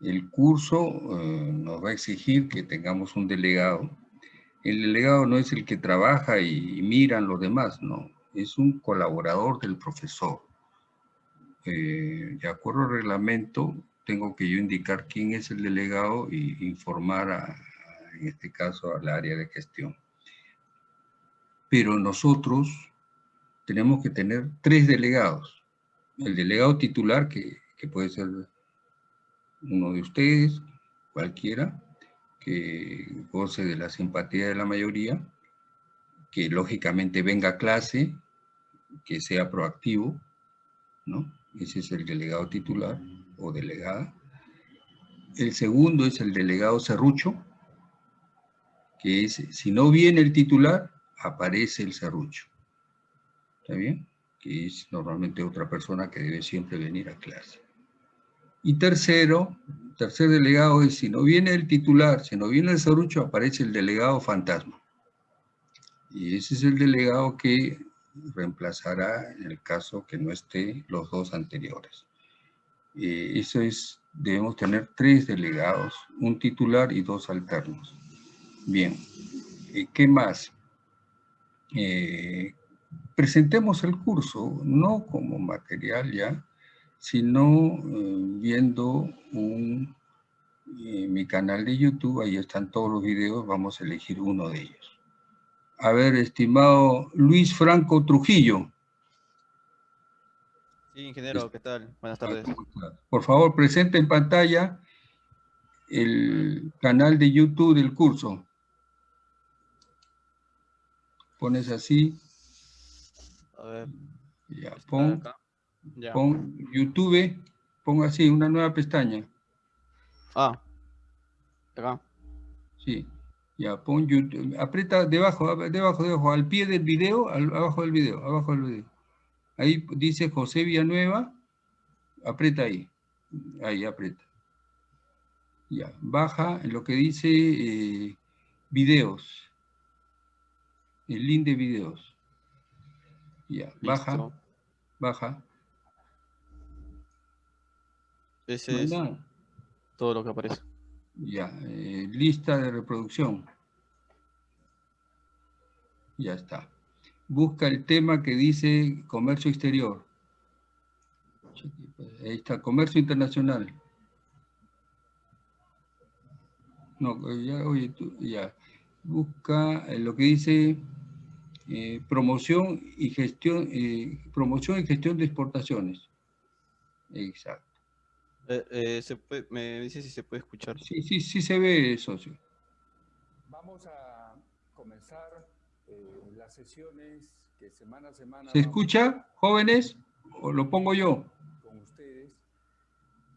El curso eh, nos va a exigir que tengamos un delegado. El delegado no es el que trabaja y, y miran los demás, no. Es un colaborador del profesor eh, de acuerdo al reglamento, tengo que yo indicar quién es el delegado y informar, a, en este caso, al área de gestión. Pero nosotros tenemos que tener tres delegados. El delegado titular, que, que puede ser uno de ustedes, cualquiera, que goce de la simpatía de la mayoría, que lógicamente venga a clase, que sea proactivo, ¿no? Ese es el delegado titular o delegada. El segundo es el delegado serrucho, que es, si no viene el titular, aparece el serrucho. ¿Está bien? Que es normalmente otra persona que debe siempre venir a clase. Y tercero, tercer delegado es, si no viene el titular, si no viene el serrucho, aparece el delegado fantasma. Y ese es el delegado que reemplazará en el caso que no esté los dos anteriores. Eh, eso es, debemos tener tres delegados, un titular y dos alternos. Bien, eh, ¿qué más? Eh, presentemos el curso, no como material ya, sino viendo un, mi canal de YouTube, ahí están todos los videos, vamos a elegir uno de ellos. A ver, estimado Luis Franco Trujillo. Sí, ingeniero, ¿qué tal? Buenas tardes. Por favor, presente en pantalla el canal de YouTube del curso. Pones así. A ver. Ya, pon, pon YouTube, pon así, una nueva pestaña. Ah, acá. Sí. Ya, pon YouTube, aprieta debajo, debajo, debajo, al pie del video, abajo del video, abajo del video. Ahí dice José Villanueva, aprieta ahí, ahí aprieta. Ya, baja en lo que dice eh, videos, el link de videos. Ya, baja, baja. Ese es todo lo que aparece. Ya, eh, lista de reproducción. Ya está. Busca el tema que dice comercio exterior. Ahí está, comercio internacional. No, ya, oye, tú, ya. Busca lo que dice eh, promoción y gestión, eh, promoción y gestión de exportaciones. Exacto. Eh, eh, se puede, me dice si se puede escuchar. Sí, sí, sí se ve, socio. Vamos a comenzar eh, las sesiones que semana a semana... ¿Se escucha, jóvenes? ¿O lo pongo yo? Con ustedes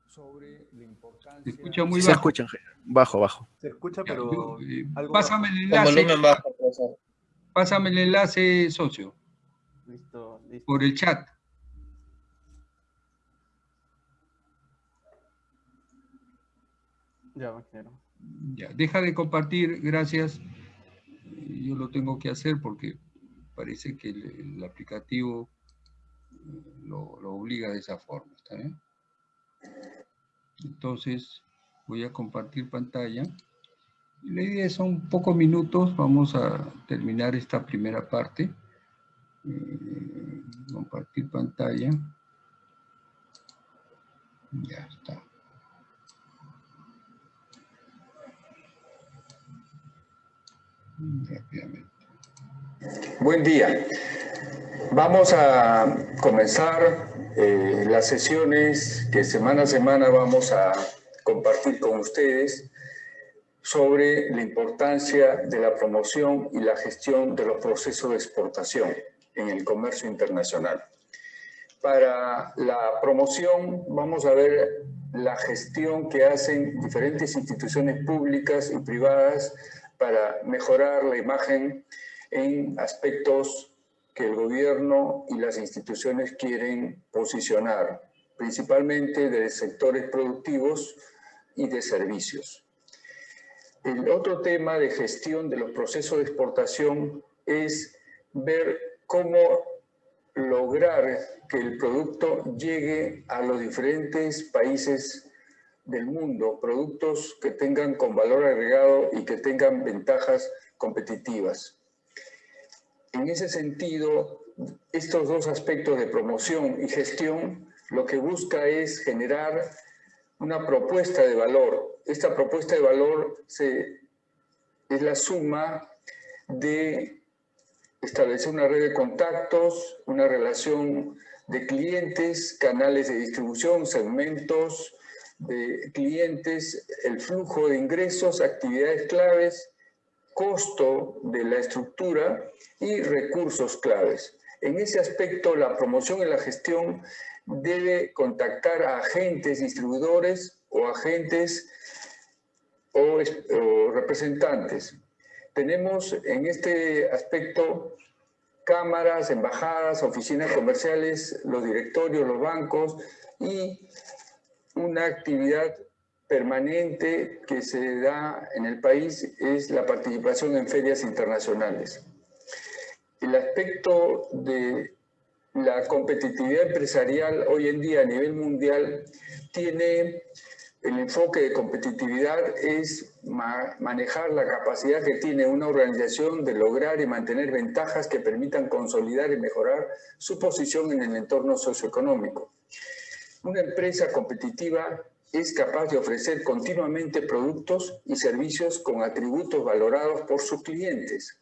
sobre la importancia... Se escucha muy Se bajo. escucha, bajo, bajo. Se escucha, pero... yo, eh, algo pásame el enlace. bajo, Pásame el enlace, socio, Listo, listo. por el chat. Ya, ingeniero. Ya, deja de compartir, gracias. Yo lo tengo que hacer porque parece que el, aplicativo eh, lo, lo obliga de esa forma, ¿está bien? Entonces, voy a compartir pantalla. La idea son pocos minutos, vamos a terminar esta primera parte. Eh, compartir pantalla. Ya está. Rápidamente. Buen día. Vamos a comenzar eh, las sesiones que semana a semana vamos a compartir con ustedes sobre la importancia de la promoción y la gestión de los procesos de exportación en el comercio internacional. Para la promoción vamos a ver la gestión que hacen diferentes instituciones públicas y privadas para mejorar la imagen en aspectos que el gobierno y las instituciones quieren posicionar, principalmente de sectores productivos y de servicios. El otro tema de gestión de los procesos de exportación es ver cómo lograr que el producto llegue a los diferentes países del mundo, productos que tengan con valor agregado y que tengan ventajas competitivas. En ese sentido, estos dos aspectos de promoción y gestión lo que busca es generar una propuesta de valor. Esta propuesta de valor se, es la suma de establecer una red de contactos, una relación de clientes, canales de distribución, segmentos, de clientes, el flujo de ingresos, actividades claves, costo de la estructura y recursos claves. En ese aspecto, la promoción y la gestión debe contactar a agentes, distribuidores o agentes o, o representantes. Tenemos en este aspecto cámaras, embajadas, oficinas comerciales, los directorios, los bancos y una actividad permanente que se da en el país es la participación en ferias internacionales. El aspecto de la competitividad empresarial hoy en día a nivel mundial tiene el enfoque de competitividad es manejar la capacidad que tiene una organización de lograr y mantener ventajas que permitan consolidar y mejorar su posición en el entorno socioeconómico. Una empresa competitiva es capaz de ofrecer continuamente productos y servicios con atributos valorados por sus clientes.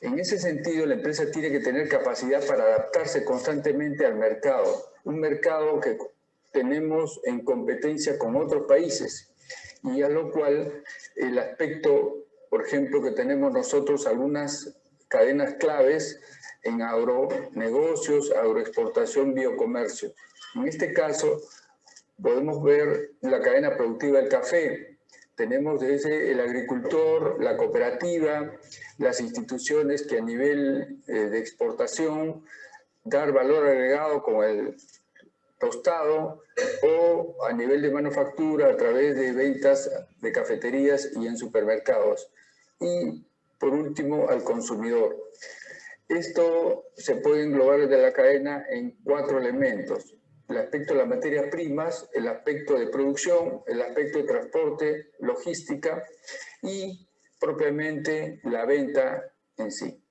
En ese sentido, la empresa tiene que tener capacidad para adaptarse constantemente al mercado, un mercado que tenemos en competencia con otros países y a lo cual el aspecto, por ejemplo, que tenemos nosotros algunas cadenas claves en agronegocios, agroexportación, biocomercio. En este caso, podemos ver la cadena productiva del café. Tenemos desde el agricultor, la cooperativa, las instituciones que a nivel eh, de exportación dar valor agregado como el tostado o a nivel de manufactura a través de ventas de cafeterías y en supermercados. Y por último, al consumidor. Esto se puede englobar de la cadena en cuatro elementos. El aspecto de las materias primas, el aspecto de producción, el aspecto de transporte, logística y propiamente la venta en sí.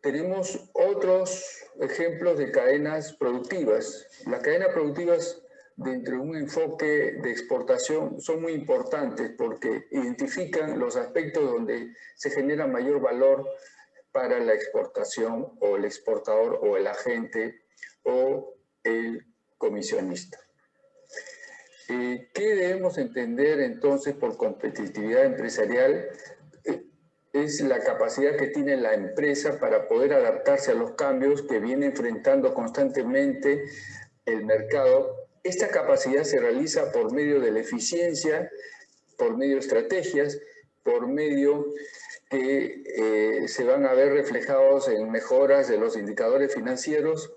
Tenemos otros ejemplos de cadenas productivas. Las cadenas productivas dentro de un enfoque de exportación son muy importantes porque identifican los aspectos donde se genera mayor valor para la exportación o el exportador o el agente o el comisionista. ¿Qué debemos entender entonces por competitividad empresarial? es la capacidad que tiene la empresa para poder adaptarse a los cambios que viene enfrentando constantemente el mercado. Esta capacidad se realiza por medio de la eficiencia, por medio de estrategias, por medio que eh, se van a ver reflejados en mejoras de los indicadores financieros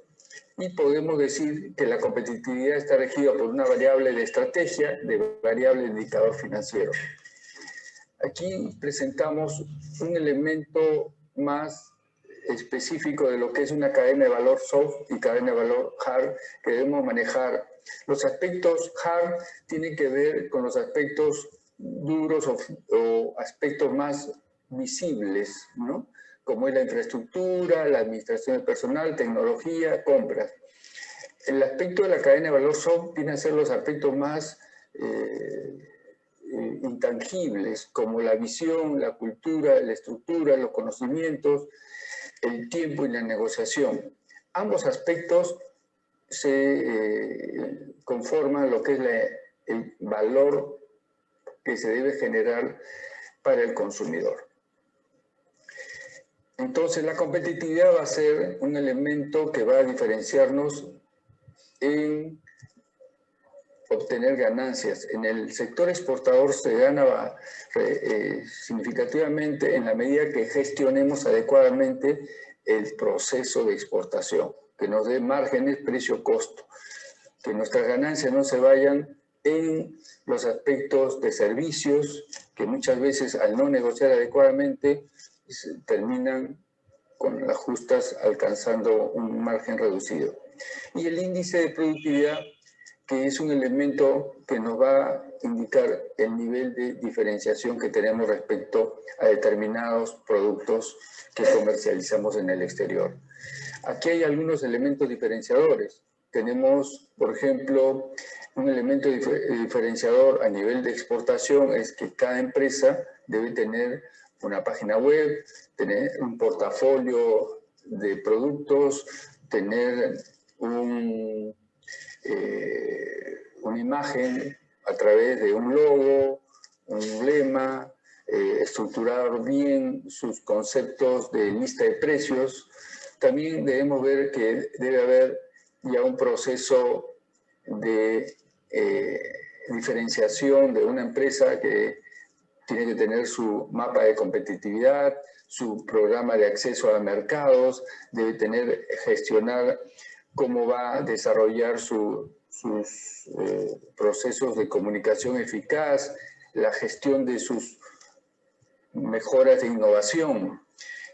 y podemos decir que la competitividad está regida por una variable de estrategia, de variable de indicador financiero. Aquí presentamos un elemento más específico de lo que es una cadena de valor soft y cadena de valor hard que debemos manejar. Los aspectos hard tienen que ver con los aspectos duros o, aspectos más visibles, ¿no? Como es la infraestructura, la administración del personal, tecnología, compras. El aspecto de la cadena de valor soft viene a ser los aspectos más eh, eh, intangibles como la visión, la cultura, la estructura, los conocimientos, el tiempo y la negociación. Ambos aspectos se eh, conforman lo que es el valor que se debe generar para el consumidor. Entonces la competitividad va a ser un elemento que va a diferenciarnos en obtener ganancias. En el sector exportador se gana eh, significativamente en la medida que gestionemos adecuadamente el proceso de exportación, que nos dé márgenes precio-costo, que nuestras ganancias no se vayan en los aspectos de servicios, que muchas veces al no negociar adecuadamente terminan con las justas alcanzando un margen reducido. Y el índice de productividad que es un elemento que nos va a indicar el nivel de diferenciación que tenemos respecto a determinados productos que comercializamos en el exterior. Aquí hay algunos elementos diferenciadores. Tenemos, por ejemplo, un elemento diferenciador a nivel de exportación es que cada empresa debe tener una página web, tener un portafolio de productos, tener un eh, una imagen a través de un logo, un emblema, eh, estructurar bien sus conceptos de lista de precios. También debemos ver que debe haber ya un proceso de eh, diferenciación de una empresa que tiene que tener su mapa de competitividad, su programa de acceso a mercados, debe tener, gestionar cómo va a desarrollar sus eh, procesos de comunicación eficaz, la gestión de sus mejoras de innovación.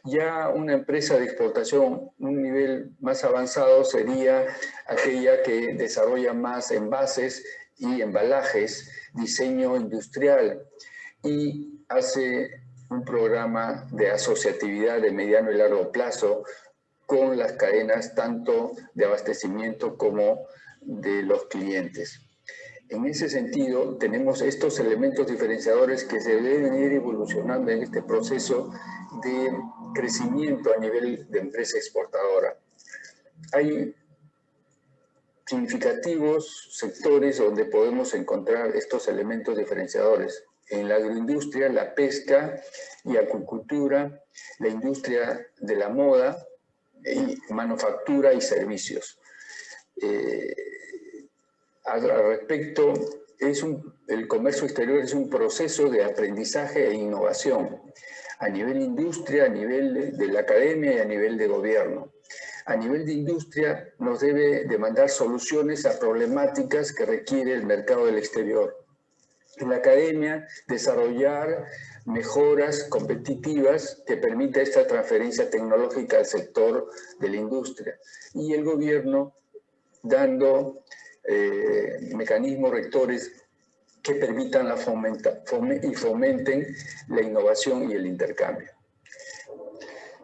Ya una empresa de exportación, un nivel más avanzado sería aquella que desarrolla más envases y embalajes, diseño industrial y hace un programa de asociatividad de mediano y largo plazo con las cadenas tanto de abastecimiento como de los clientes. En ese sentido, tenemos estos elementos diferenciadores que se deben ir evolucionando en este proceso de crecimiento a nivel de empresa exportadora. Hay significativos sectores donde podemos encontrar estos elementos diferenciadores. En la agroindustria, la pesca y acuicultura, la industria de la moda, y manufactura y servicios. Eh, al respecto, es un, el comercio exterior es un proceso de aprendizaje e innovación a nivel industria, a nivel de, la academia y a nivel de gobierno. A nivel de industria nos debe demandar soluciones a problemáticas que requiere el mercado del exterior. La academia, desarrollar mejoras competitivas que permita esta transferencia tecnológica al sector de la industria. Y el gobierno dando eh, mecanismos rectores que permitan la fomenta, y fomenten la innovación y el intercambio.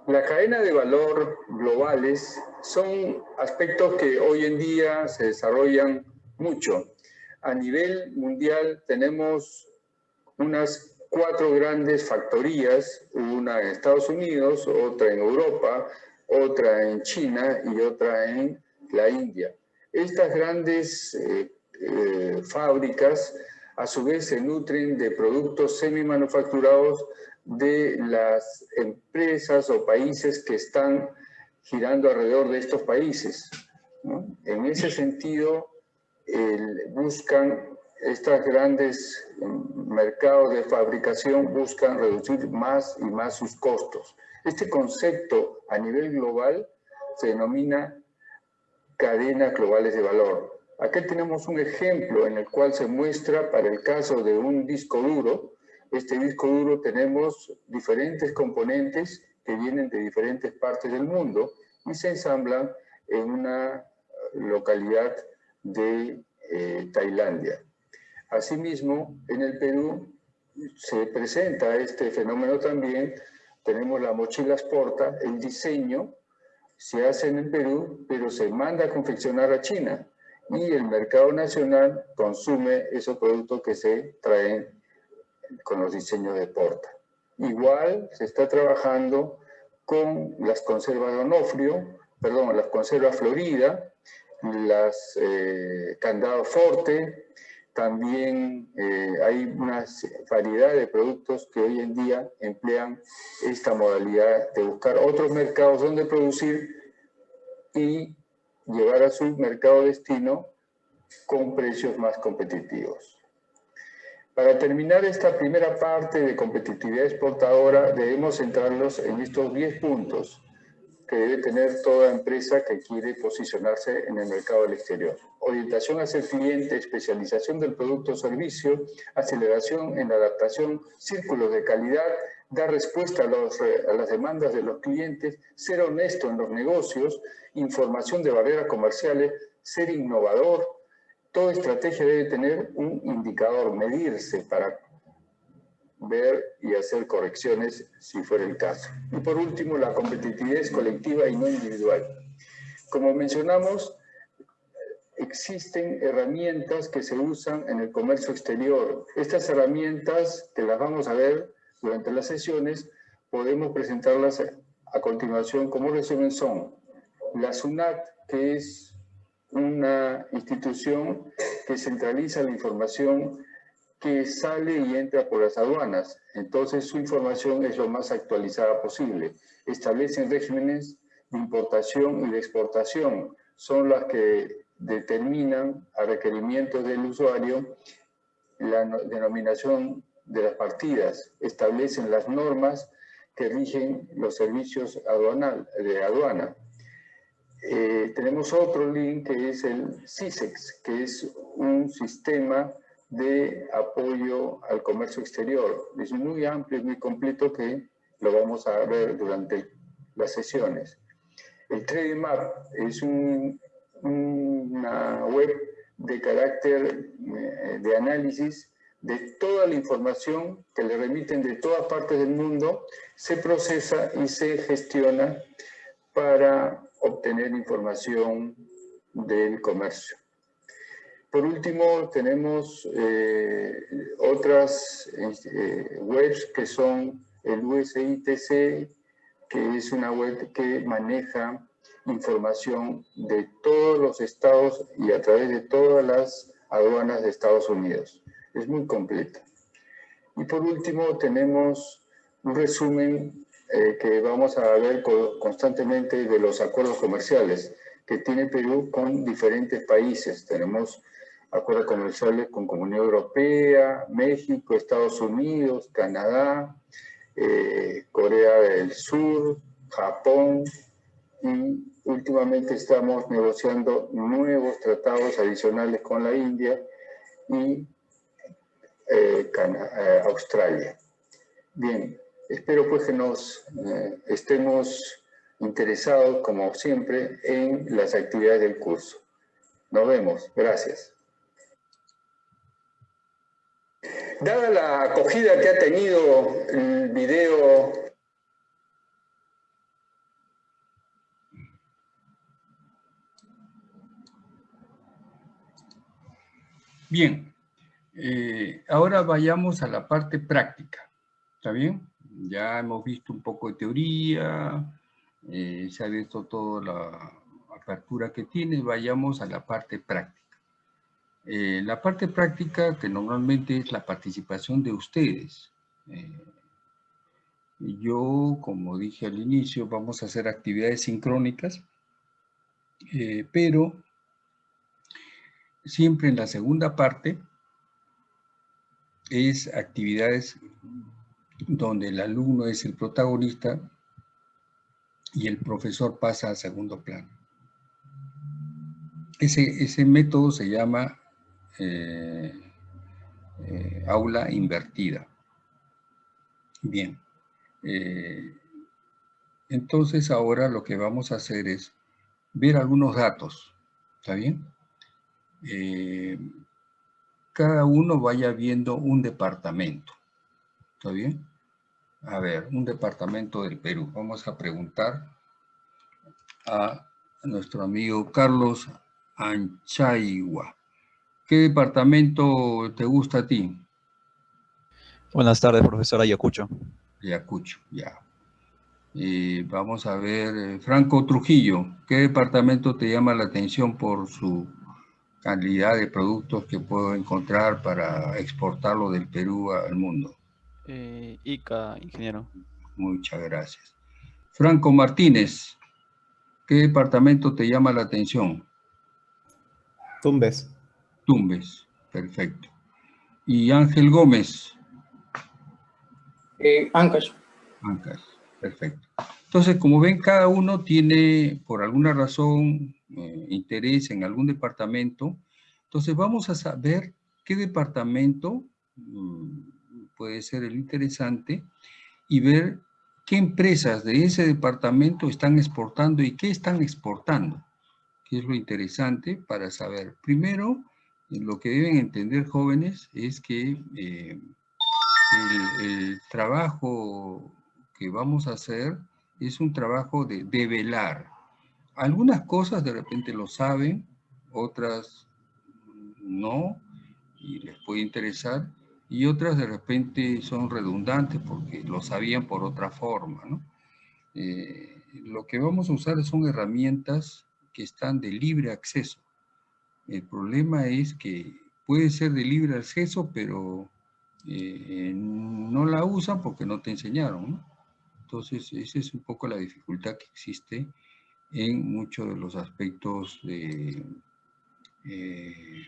La cadena de valor globales son aspectos que hoy en día se desarrollan mucho. A nivel mundial tenemos unas cuatro grandes factorías, una en Estados Unidos, otra en Europa, otra en China y otra en la India. Estas grandes eh, eh, fábricas a su vez se nutren de productos semi-manufacturados de las empresas o países que están girando alrededor de estos países. En ese sentido, buscan estos grandes mm, mercados de fabricación buscan reducir más y más sus costos. Este concepto a nivel global se denomina cadenas globales de valor. Aquí tenemos un ejemplo en el cual se muestra para el caso de un disco duro. Este disco duro tenemos diferentes componentes que vienen de diferentes partes del mundo y se ensamblan en una localidad de eh, Tailandia. Asimismo, en el Perú se presenta este fenómeno también. Tenemos la mochila Porta, el diseño se hace en el Perú, pero se manda a confeccionar a China y el mercado nacional consume esos productos que se traen con los diseños de Porta. Igual se está trabajando con las conservas de Onofrio, perdón, las conservas Florida, las eh, candados Forte, también eh, hay una variedad de productos que hoy en día emplean esta modalidad de buscar otros mercados donde producir y llevar a su mercado destino con precios más competitivos. Para terminar esta primera parte de competitividad exportadora, debemos centrarnos en estos 10 puntos que debe tener toda empresa que quiere posicionarse en el mercado del exterior. Orientación hacia el cliente, especialización del producto o servicio, aceleración en la adaptación, círculos de calidad, dar respuesta a, a las demandas de los clientes, ser honesto en los negocios, información de barreras comerciales, ser innovador. Toda estrategia debe tener un indicador, medirse para ver y hacer correcciones si fuera el caso. Y por último, la competitividad colectiva y no individual. Como mencionamos, existen herramientas que se usan en el comercio exterior. Estas herramientas, que las vamos a ver durante las sesiones, podemos presentarlas a continuación como resumen son la SUNAT, que es una institución que centraliza la información que sale y entra por las aduanas. Entonces su información es lo más actualizada posible. Establecen regímenes de importación y de exportación. Son las que determinan a requerimientos del usuario la denominación de las partidas. Establecen las normas que rigen los servicios aduanal, de aduana. Eh, tenemos otro link que es el CISEX, que es un sistema de apoyo al comercio exterior. Es muy amplio, y muy completo que lo vamos a ver durante las sesiones. El TradeMap es una web de carácter eh, de análisis de toda la información que le remiten de todas partes del mundo, se procesa y se gestiona para obtener información del comercio. Por último, tenemos eh, otras eh, webs que son el USITC, que es una web que maneja información de todos los estados y a través de todas las aduanas de Estados Unidos. Es muy completa. Y por último, tenemos un resumen eh, que vamos a ver constantemente de los acuerdos comerciales que tiene Perú con diferentes países. Tenemos acuerdos comerciales con Comunidad Europea, México, Estados Unidos, Canadá, eh, Corea del Sur, Japón y últimamente estamos negociando nuevos tratados adicionales con la India y eh, Australia. Bien, Espero pues que nos eh, estemos interesados, como siempre, en las actividades del curso. Nos vemos. Gracias. Dada la acogida que ha tenido el video Bien, eh, ahora vayamos a la parte práctica, ¿está bien? ya hemos visto un poco de teoría, eh, se ha visto toda la apertura que tiene, vayamos a la parte práctica. Eh, la parte práctica que normalmente es la participación de ustedes. Eh, yo, como dije al inicio, vamos a hacer actividades sincrónicas, pero siempre en la segunda parte es actividades donde el alumno es el protagonista y el profesor pasa a segundo plano. Ese, método se llama eh, eh, aula invertida. Bien. Eh, entonces ahora lo que vamos a hacer es ver algunos datos. ¿Está bien? cada uno vaya viendo un departamento. ¿Está bien? A ver, un departamento del Perú. Vamos a preguntar a nuestro amigo Carlos Anchaigua. ¿Qué departamento te gusta a ti? Buenas tardes, profesor Ayacucho. Ayacucho, ya. Y vamos a ver, eh, Franco Trujillo, ¿qué departamento te llama la atención por su calidad de productos que puedo encontrar para exportarlo del Perú al mundo? Eh, ICA, ingeniero. Muchas gracias. Franco Martínez, ¿qué departamento te llama la atención? Tumbes. Tumbes, perfecto. Y Ángel Gómez. Eh, Ancash. Ancash, perfecto. Entonces, como ven, cada uno tiene, por alguna razón, eh, interés en algún departamento. Entonces, vamos a saber qué departamento mm, puede ser el interesante, y ver qué empresas de ese departamento están exportando y qué están exportando, que es lo interesante para saber. Primero, lo que deben entender jóvenes es que eh, el, trabajo que vamos a hacer es un trabajo de develar. Algunas cosas de repente lo saben, otras no, y les puede interesar, y otras de repente son redundantes porque lo sabían por otra forma. ¿no? Eh, lo que vamos a usar son herramientas que están de libre acceso. El problema es que puede ser de libre acceso, pero eh, no la usan porque no te enseñaron. Entonces, esa es un poco la dificultad que existe en muchos de los aspectos de, eh,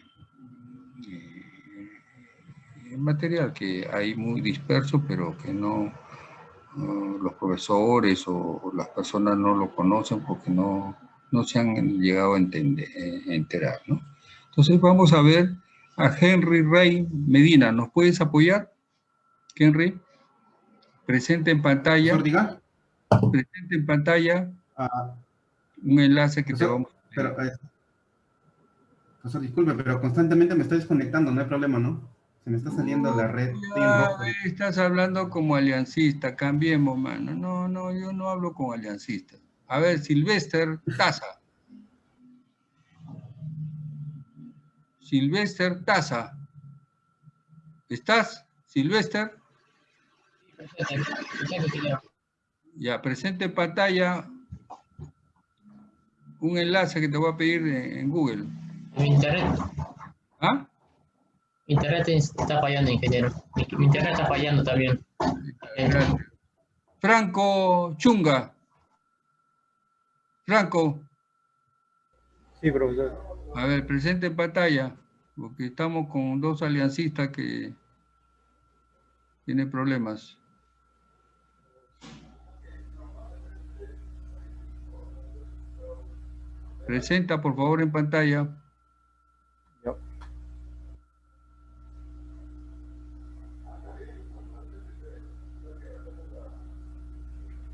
material que hay muy disperso, pero que no, los profesores o, las personas no lo conocen porque no, no se han llegado a, entender, eh, enterar. ¿no? Entonces vamos a ver a Henry Rey Medina. ¿Nos puedes apoyar, Henry? Presente en pantalla. Diga. Presente en pantalla. Ah. un enlace que te vamos a pero, eh, disculpe, pero constantemente me estoy desconectando, no hay problema, ¿no? Se me está saliendo la red. estás hablando como aliancista, cambiemos, mano. No, no, yo no hablo como aliancista. A ver, Silvester Taza. Silvester Taza. ¿Estás, Silvester? Ya, presente en pantalla un enlace que te voy a pedir en Google. internet. ¿Ah? internet está fallando, ingeniero. Mi internet está fallando también. Franco Chunga. Franco. Sí, profesor. A ver, presente en pantalla, porque estamos con dos aliancistas que tienen problemas. Presenta, por favor, en pantalla.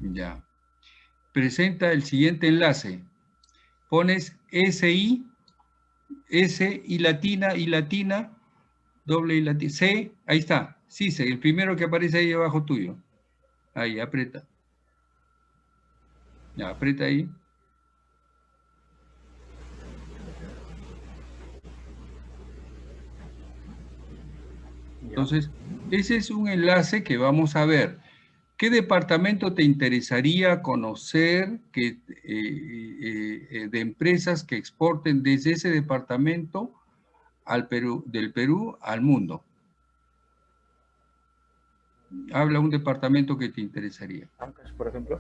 Ya. Presenta el siguiente enlace. Pones SI, S y latina y latina, doble y latina, C, ahí está, sí, C, el primero que aparece ahí abajo tuyo. Ahí, aprieta. Ya, aprieta ahí. Entonces, ese es un enlace que vamos a ver. ¿Qué departamento te interesaría conocer que, eh, eh, eh, de empresas que exporten desde ese departamento al Perú, del Perú al mundo? Habla un departamento que te interesaría. Ancas, por ejemplo.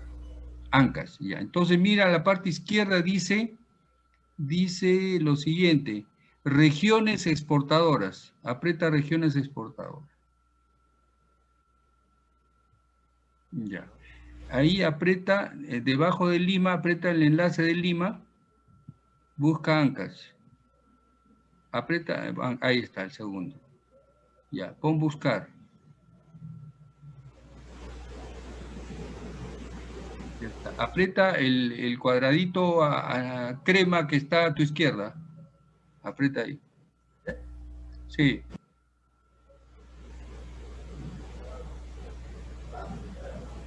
Ancas, ya. Entonces mira, la parte izquierda dice, dice lo siguiente, regiones exportadoras. Aprieta regiones exportadoras. Ya. Ahí aprieta, eh, debajo de Lima, aprieta el enlace de Lima, busca Ancas. Aprieta, ahí está el segundo. Ya, pon buscar. Ya está. Aprieta el, cuadradito a, crema que está a tu izquierda. Aprieta ahí. Sí.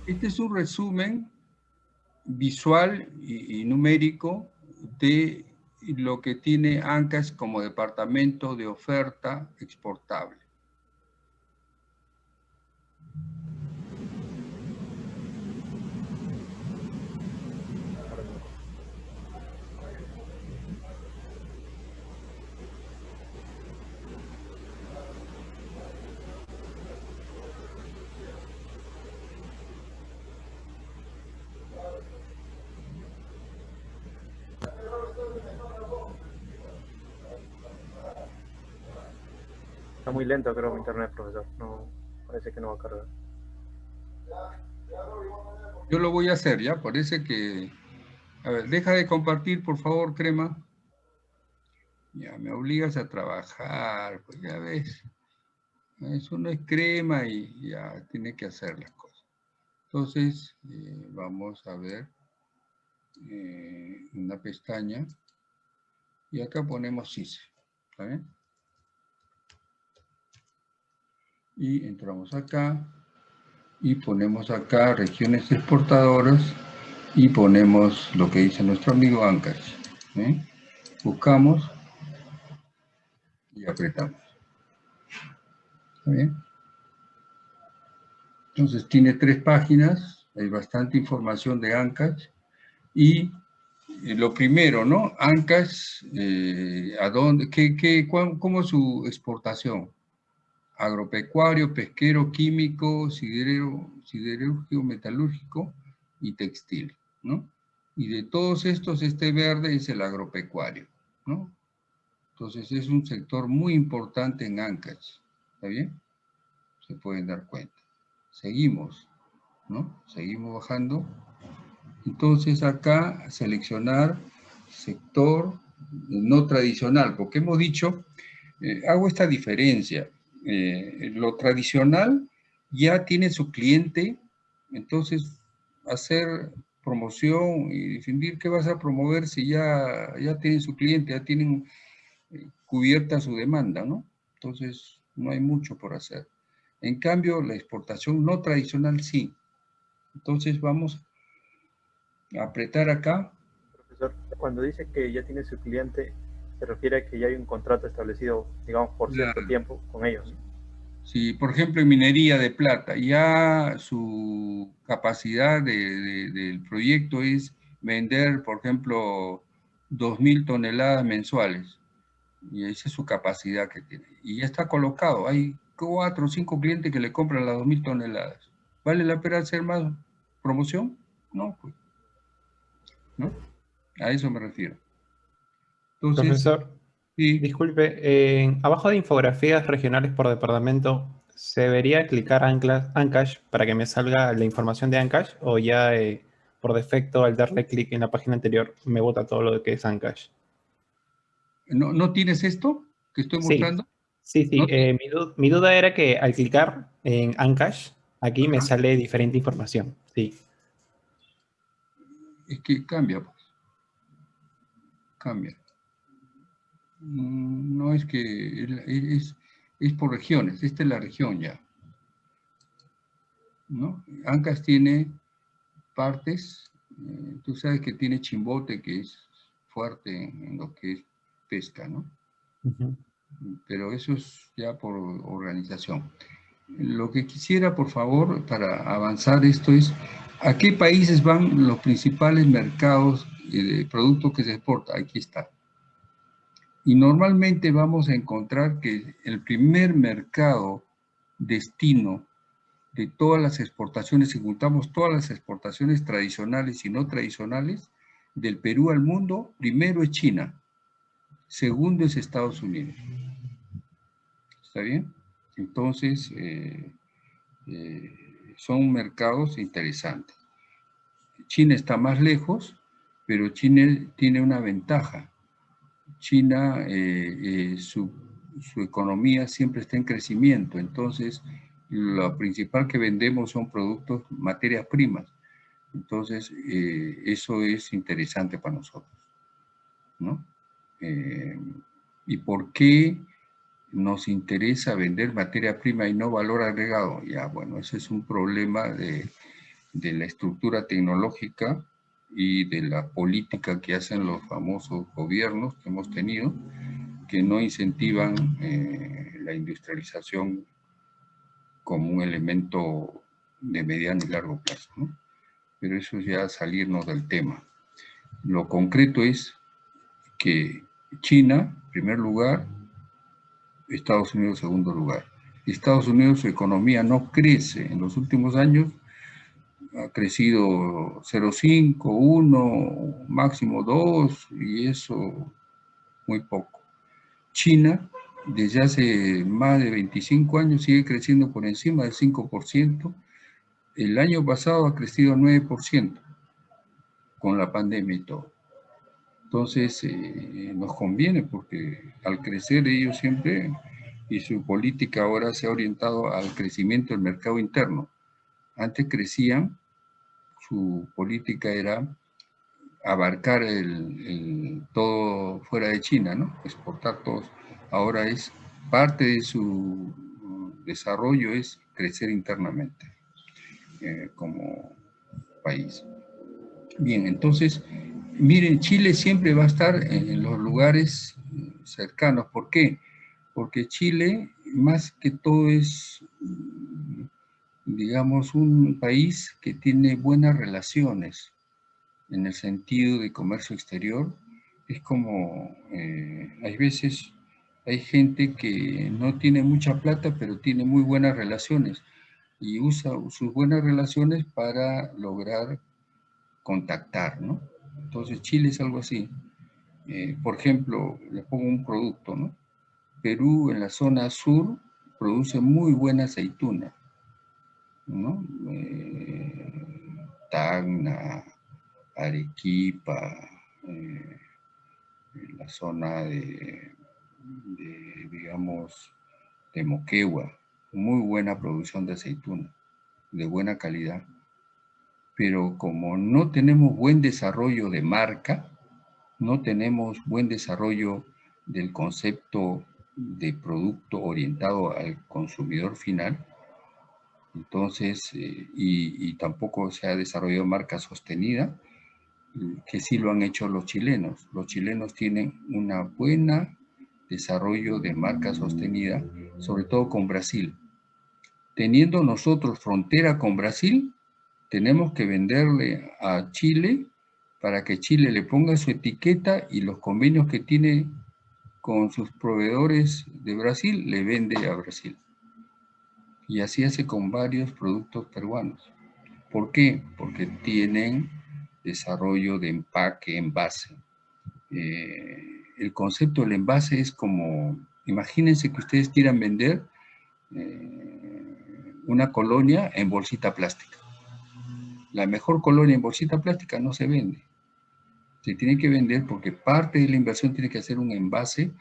Este es un resumen visual y, numérico de lo que tiene ANCAS como departamento de oferta exportable. Muy lento creo mi internet, profesor. No, parece que no va a cargar. Yo lo voy a hacer, ¿ya? Parece que... A ver, deja de compartir, por favor, crema. Ya, me obligas a trabajar, pues ya ves. Eso no es crema y ya tiene que hacer las cosas. Entonces, eh, vamos a ver eh, una pestaña. Y acá ponemos CISE. ¿Está? Y entramos acá y ponemos acá regiones exportadoras y ponemos lo que dice nuestro amigo Ancash. ¿eh? Buscamos y apretamos. ¿Está bien? Entonces tiene tres páginas, hay bastante información de Ancash y eh, lo primero, ¿no? Ancash, eh, ¿a dónde? ¿Qué, qué, ¿Cómo es su exportación? Agropecuario, pesquero, químico, siderúrgico, metalúrgico y textil, ¿no? Y de todos estos, este verde es el agropecuario, ¿no? Entonces es un sector muy importante en Ancash, ¿está bien? Se pueden dar cuenta. Seguimos, ¿no? Seguimos bajando. Entonces acá seleccionar sector no tradicional, porque hemos dicho, eh, hago esta diferencia, eh, lo tradicional ya tiene su cliente, entonces hacer promoción y definir qué vas a promover si ya, ya tienen su cliente, ya tienen cubierta su demanda, ¿no? Entonces, no hay mucho por hacer. En cambio, la exportación no tradicional sí. Entonces, vamos a apretar acá. Profesor, cuando dice que ya tiene su cliente, se refiere a que ya hay un contrato establecido, digamos, por cierto tiempo con ellos. Sí, por ejemplo, en minería de plata, ya su capacidad del proyecto es vender, por ejemplo, 2.000 toneladas mensuales y esa es su capacidad que tiene. Y ya está colocado, hay cuatro o cinco clientes que le compran las 2.000 toneladas. ¿Vale la pena hacer más promoción? No, pues. ¿No? A eso me refiero. Profesor, disculpe, abajo de infografías regionales por departamento, ¿se debería clicar Ancash para que me salga la información de Ancash o ya eh, por defecto al darle clic en la página anterior me bota todo lo que es Ancash? ¿No, tienes esto que estoy mostrando? Sí, sí. Eh, mi, duda era que al clicar en Ancash, aquí me sale diferente información. Sí. Es que cambia, pues. Cambia. Mm, no es que es, es por regiones. Esta es la región ya. ¿No? Ancash tiene partes. Eh, tú sabes que tiene Chimbote, que es fuerte en lo que es pesca, ¿no? Pero eso es ya por organización. Lo que quisiera, por favor, para avanzar esto es, ¿a qué países van los principales mercados de productos que se exportan? Aquí está. Y normalmente vamos a encontrar que el primer mercado destino de todas las exportaciones, si juntamos todas las exportaciones tradicionales y no tradicionales, del Perú al mundo, primero es China. Segundo es Estados Unidos. ¿Está bien? Entonces, eh, eh, son mercados interesantes. China está más lejos, pero China tiene una ventaja. China, eh, su, su, economía siempre está en crecimiento, entonces lo principal que vendemos son productos, materias primas. Entonces, eso es interesante para nosotros, ¿no? Eh, ¿Y por qué nos interesa vender materia prima y no valor agregado? Ya, bueno, ese es un problema de, la estructura tecnológica y de la política que hacen los famosos gobiernos que hemos tenido, que no incentivan eh, la industrialización como un elemento de mediano y largo plazo. Pero eso es ya salirnos del tema. Lo concreto es que China, primer lugar, Estados Unidos, segundo lugar. Estados Unidos, su economía no crece. En los últimos años ha crecido 0,5, 1, máximo 2, y eso muy poco. China, desde hace más de 25 años, sigue creciendo por encima del 5%. El año pasado ha crecido 9% con la pandemia y todo. Entonces, eh, nos conviene porque al crecer ellos siempre, y su política ahora se ha orientado al crecimiento del mercado interno. Antes crecían, su política era abarcar todo fuera de China, ¿no? Exportar todos. Ahora es parte de su desarrollo es crecer internamente eh, como país. Bien, entonces Miren, Chile siempre va a estar en los lugares cercanos. ¿Por qué? Porque Chile, más que todo, es, digamos, un país que tiene buenas relaciones en el sentido de comercio exterior, es como, eh, hay veces, hay gente que no tiene mucha plata, pero tiene muy buenas relaciones y usa sus buenas relaciones para lograr contactar, ¿no? Entonces Chile es algo así. Eh, por ejemplo, le pongo un producto, ¿no? Perú en la zona sur produce muy buena aceituna, ¿no? Eh, Tacna, Arequipa, eh, la zona de, de, digamos, de Moquegua, muy buena producción de aceituna, de buena calidad. Pero como no tenemos buen desarrollo de marca, no tenemos buen desarrollo del concepto de producto orientado al consumidor final, entonces, eh, y, tampoco se ha desarrollado marca sostenida, que sí lo han hecho los chilenos. Los chilenos tienen una buena desarrollo de marca sostenida, sobre todo con Brasil. Teniendo nosotros frontera con Brasil, tenemos que venderle a Chile para que Chile le ponga su etiqueta y los convenios que tiene con sus proveedores de Brasil, le vende a Brasil. Y así hace con varios productos peruanos. ¿Por qué? Porque tienen desarrollo de empaque, envase. Eh, el concepto del envase es como, imagínense que ustedes quieran vender eh, una colonia en bolsita plástica. La mejor colonia en bolsita plástica no se vende. Se tiene que vender porque parte de la inversión tiene que hacer un envase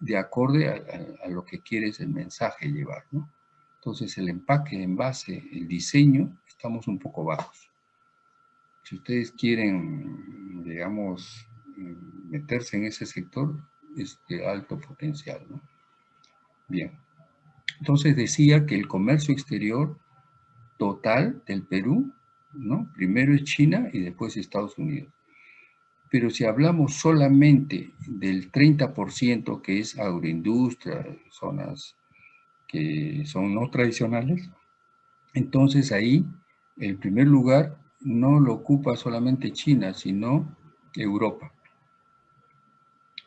de acorde a, a lo que quieres el mensaje llevar, ¿no? Entonces el empaque, el envase, el diseño, estamos un poco bajos. Si ustedes quieren, digamos, meterse en ese sector, es de alto potencial. ¿no? Bien. Entonces decía que el comercio exterior total del Perú, ¿no? primero es China y después Estados Unidos. Pero si hablamos solamente del 30% que es agroindustria, zonas que son no tradicionales, entonces ahí el primer lugar no lo ocupa solamente China, sino Europa.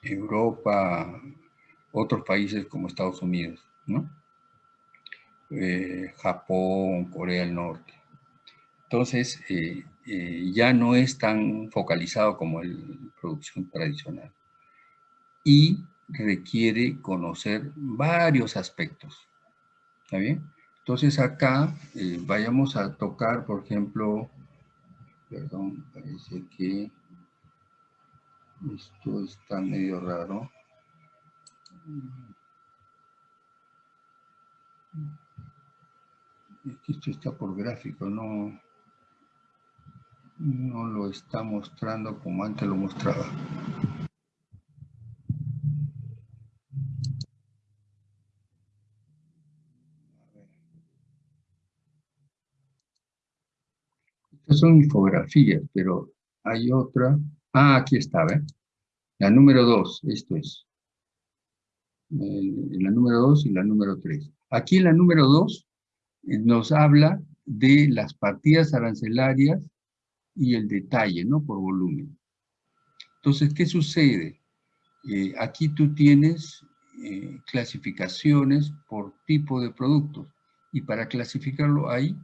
Europa, otros países como Estados Unidos, ¿no? Eh, Japón, Corea del Norte. Entonces, eh, eh, ya no es tan focalizado como la producción tradicional. Y requiere conocer varios aspectos. ¿Está bien? Entonces acá eh, vayamos a tocar, por ejemplo, perdón, parece que esto está medio raro. Esto está por gráfico, no, no lo está mostrando como antes lo mostraba. Estas son infografías, pero hay otra. Ah, aquí está, ¿ven? La número 2, esto es. Eh, la número 2 y la número 3. Aquí la número 2 eh, nos habla de las partidas arancelarias y el detalle, ¿no? Por volumen. Entonces, ¿qué sucede? Eh, aquí tú tienes clasificaciones por tipo de productos y para clasificarlo hay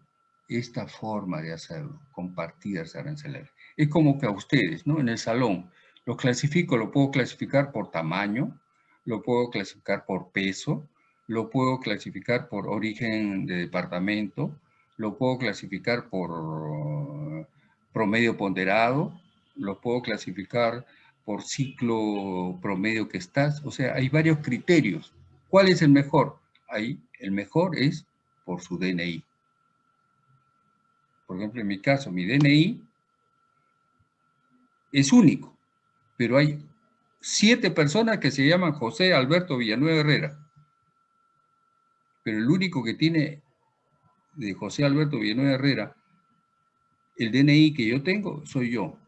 esta forma de hacerlo, compartidas arancelarias. Es como que a ustedes, ¿no? En el salón, lo clasifico, lo puedo clasificar por tamaño, lo puedo clasificar por peso, lo puedo clasificar por origen de departamento, lo puedo clasificar por promedio ponderado, lo puedo clasificar por ciclo promedio que estás. O sea, hay varios criterios. ¿Cuál es el mejor? Ahí, el mejor es por su DNI. Por ejemplo, en mi caso, mi DNI es único, pero hay siete personas que se llaman José Alberto Villanueva Herrera. Pero el único que tiene de José Alberto Villanueva Herrera, el DNI que yo tengo, soy yo.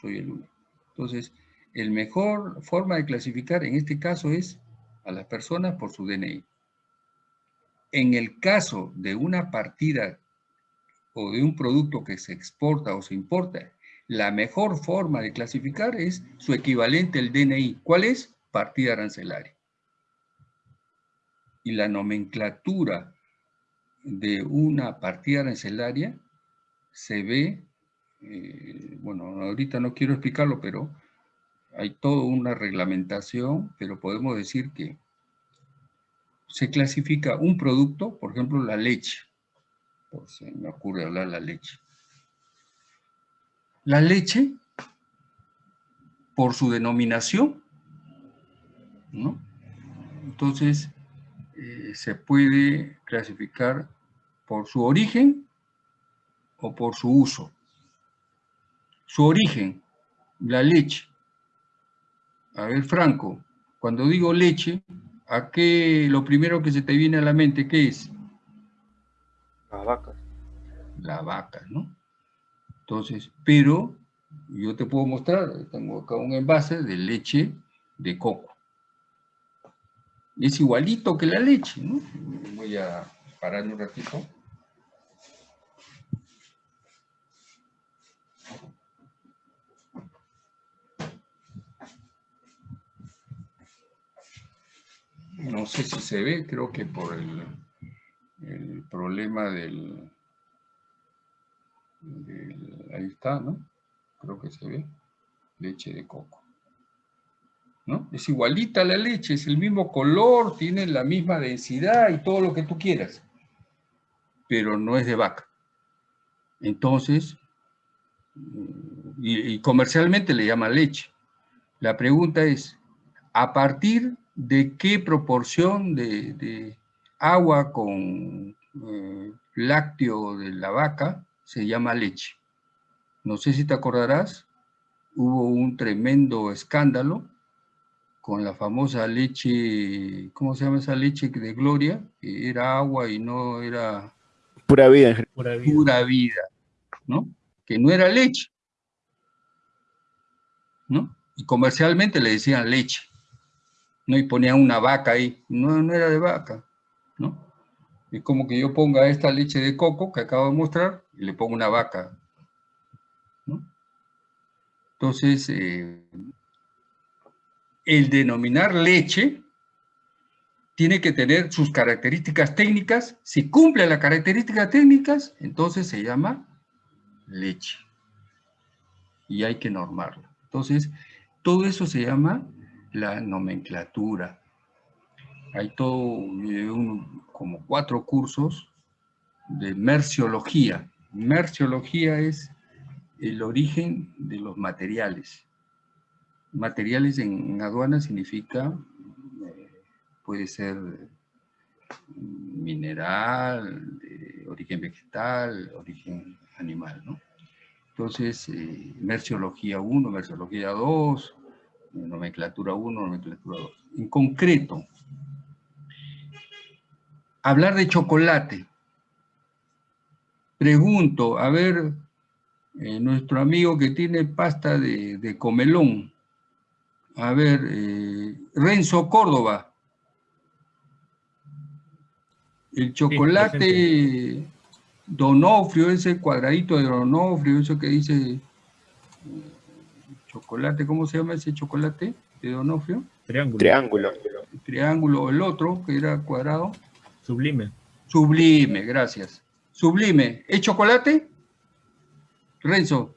Soy el único. Entonces, el mejor forma de clasificar en este caso es a las personas por su DNI. En el caso de una partida o de un producto que se exporta o se importa, la mejor forma de clasificar es su equivalente al DNI. ¿Cuál es? Partida arancelaria. Y la nomenclatura de una partida arancelaria se ve, eh, bueno, ahorita no quiero explicarlo, pero hay toda una reglamentación, pero podemos decir que se clasifica un producto, por ejemplo, la leche. Si me ocurre hablar la leche. La leche, por su denominación, ¿no? Entonces, eh, se puede clasificar por su origen o por su uso. Su origen, la leche. A ver, Franco, cuando digo leche, ¿a qué lo primero que se te viene a la mente, qué es? La vaca. La vaca, ¿no? Entonces, pero yo te puedo mostrar, tengo acá un envase de leche de coco. Es igualito que la leche, ¿no? Voy a parar un ratito. No sé si se ve, creo que por el, el problema del, ahí está, ¿no? Creo que se ve, leche de coco. ¿No? Es igualita la leche, es el mismo color, tiene la misma densidad y todo lo que tú quieras, pero no es de vaca. Entonces, y, comercialmente le llaman leche. La pregunta es, ¿a partir de qué proporción de, agua con eh, lácteo de la vaca se llama leche. No sé si te acordarás, hubo un tremendo escándalo con la famosa leche, ¿cómo se llama esa leche de Gloria? Que era agua y no era... Pura vida. Pura vida, pura vida ¿no? Que no era leche, ¿no? Y comercialmente le decían leche, ¿no? Y ponían una vaca ahí, no, no era de vaca, ¿no? Es como que yo ponga esta leche de coco que acabo de mostrar y le pongo una vaca. Entonces, eh, el denominar leche tiene que tener sus características técnicas. Si cumple las características técnicas, entonces se llama leche. Y hay que normarlo. Entonces, todo eso se llama la nomenclatura hay todo, eh, como cuatro cursos de merciología. Merciología es el origen de los materiales. Materiales en, aduana significa, eh, puede ser mineral, de origen vegetal, origen animal, ¿no? Entonces, eh, merciología 1, merciología 2, nomenclatura 1, nomenclatura 2. En concreto, hablar de chocolate. Pregunto, a ver, eh, nuestro amigo que tiene pasta de, comelón, a ver, eh, Renzo Córdoba, el chocolate Donofrio, ese cuadradito de Donofrio, eso que dice eh, chocolate, ¿cómo se llama ese chocolate de Donofrio? Triángulo. Triángulo. triángulo, el otro, que era cuadrado. Sublime. Sublime, gracias. Sublime. ¿Es chocolate? Renzo.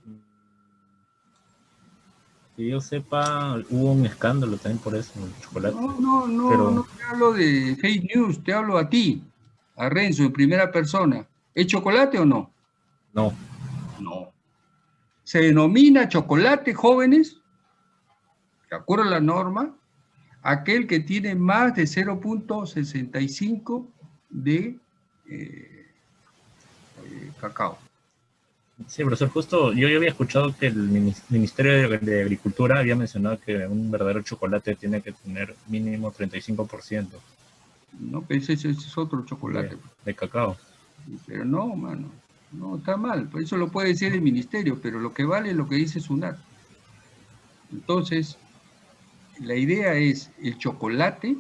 Que yo sepa, hubo un escándalo también por eso, el chocolate. No, no, no, no te hablo de fake news, te hablo a ti, a Renzo, en primera persona. ¿Es chocolate o no? No. No. Se denomina chocolate, jóvenes, de acuerdo a la norma, aquel que tiene más de 0.65 de eh, eh, cacao. Sí, profesor, justo yo, yo había escuchado que el Ministerio de, Agricultura había mencionado que un verdadero chocolate tiene que tener mínimo 35%. No, ese, ese es otro chocolate. De, cacao. Pero no, mano, no, está mal. Por eso lo puede decir el ministerio, pero lo que vale es lo que dice SUNAT. Entonces, la idea es el chocolate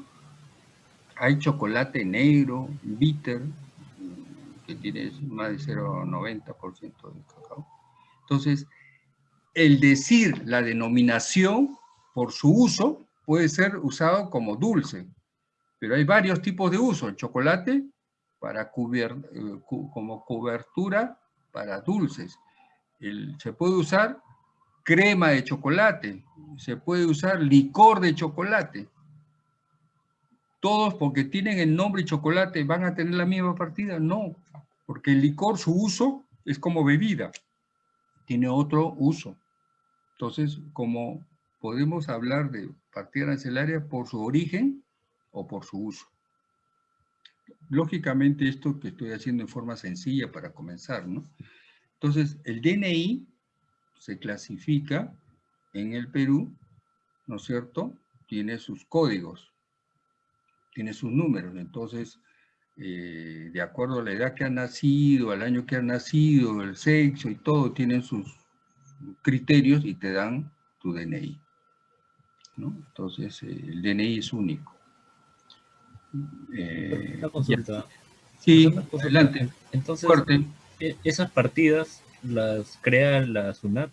hay chocolate negro, bitter, que tiene más de 0,90% de cacao. Entonces, el decir la denominación por su uso puede ser usado como dulce, pero hay varios tipos de uso. El chocolate para eh, como cobertura para dulces. se puede usar crema de chocolate, se puede usar licor de chocolate. ¿Todos porque tienen el nombre chocolate van a tener la misma partida? No, porque el licor, su uso es como bebida, tiene otro uso. Entonces, como podemos hablar de partida arancelaria por su origen o por su uso. Lógicamente esto que estoy haciendo en forma sencilla para comenzar, ¿no? Entonces, el DNI se clasifica en el Perú, ¿no es cierto? Tiene sus códigos, tiene sus números, entonces, eh, de acuerdo a la edad que ha nacido, al año que ha nacido, el sexo y todo, tienen sus criterios y te dan tu DNI. ¿no? Entonces, eh, el DNI es único. Eh, Una consulta. Sí, adelante. Entonces, e, esas partidas las crea la SUNAT.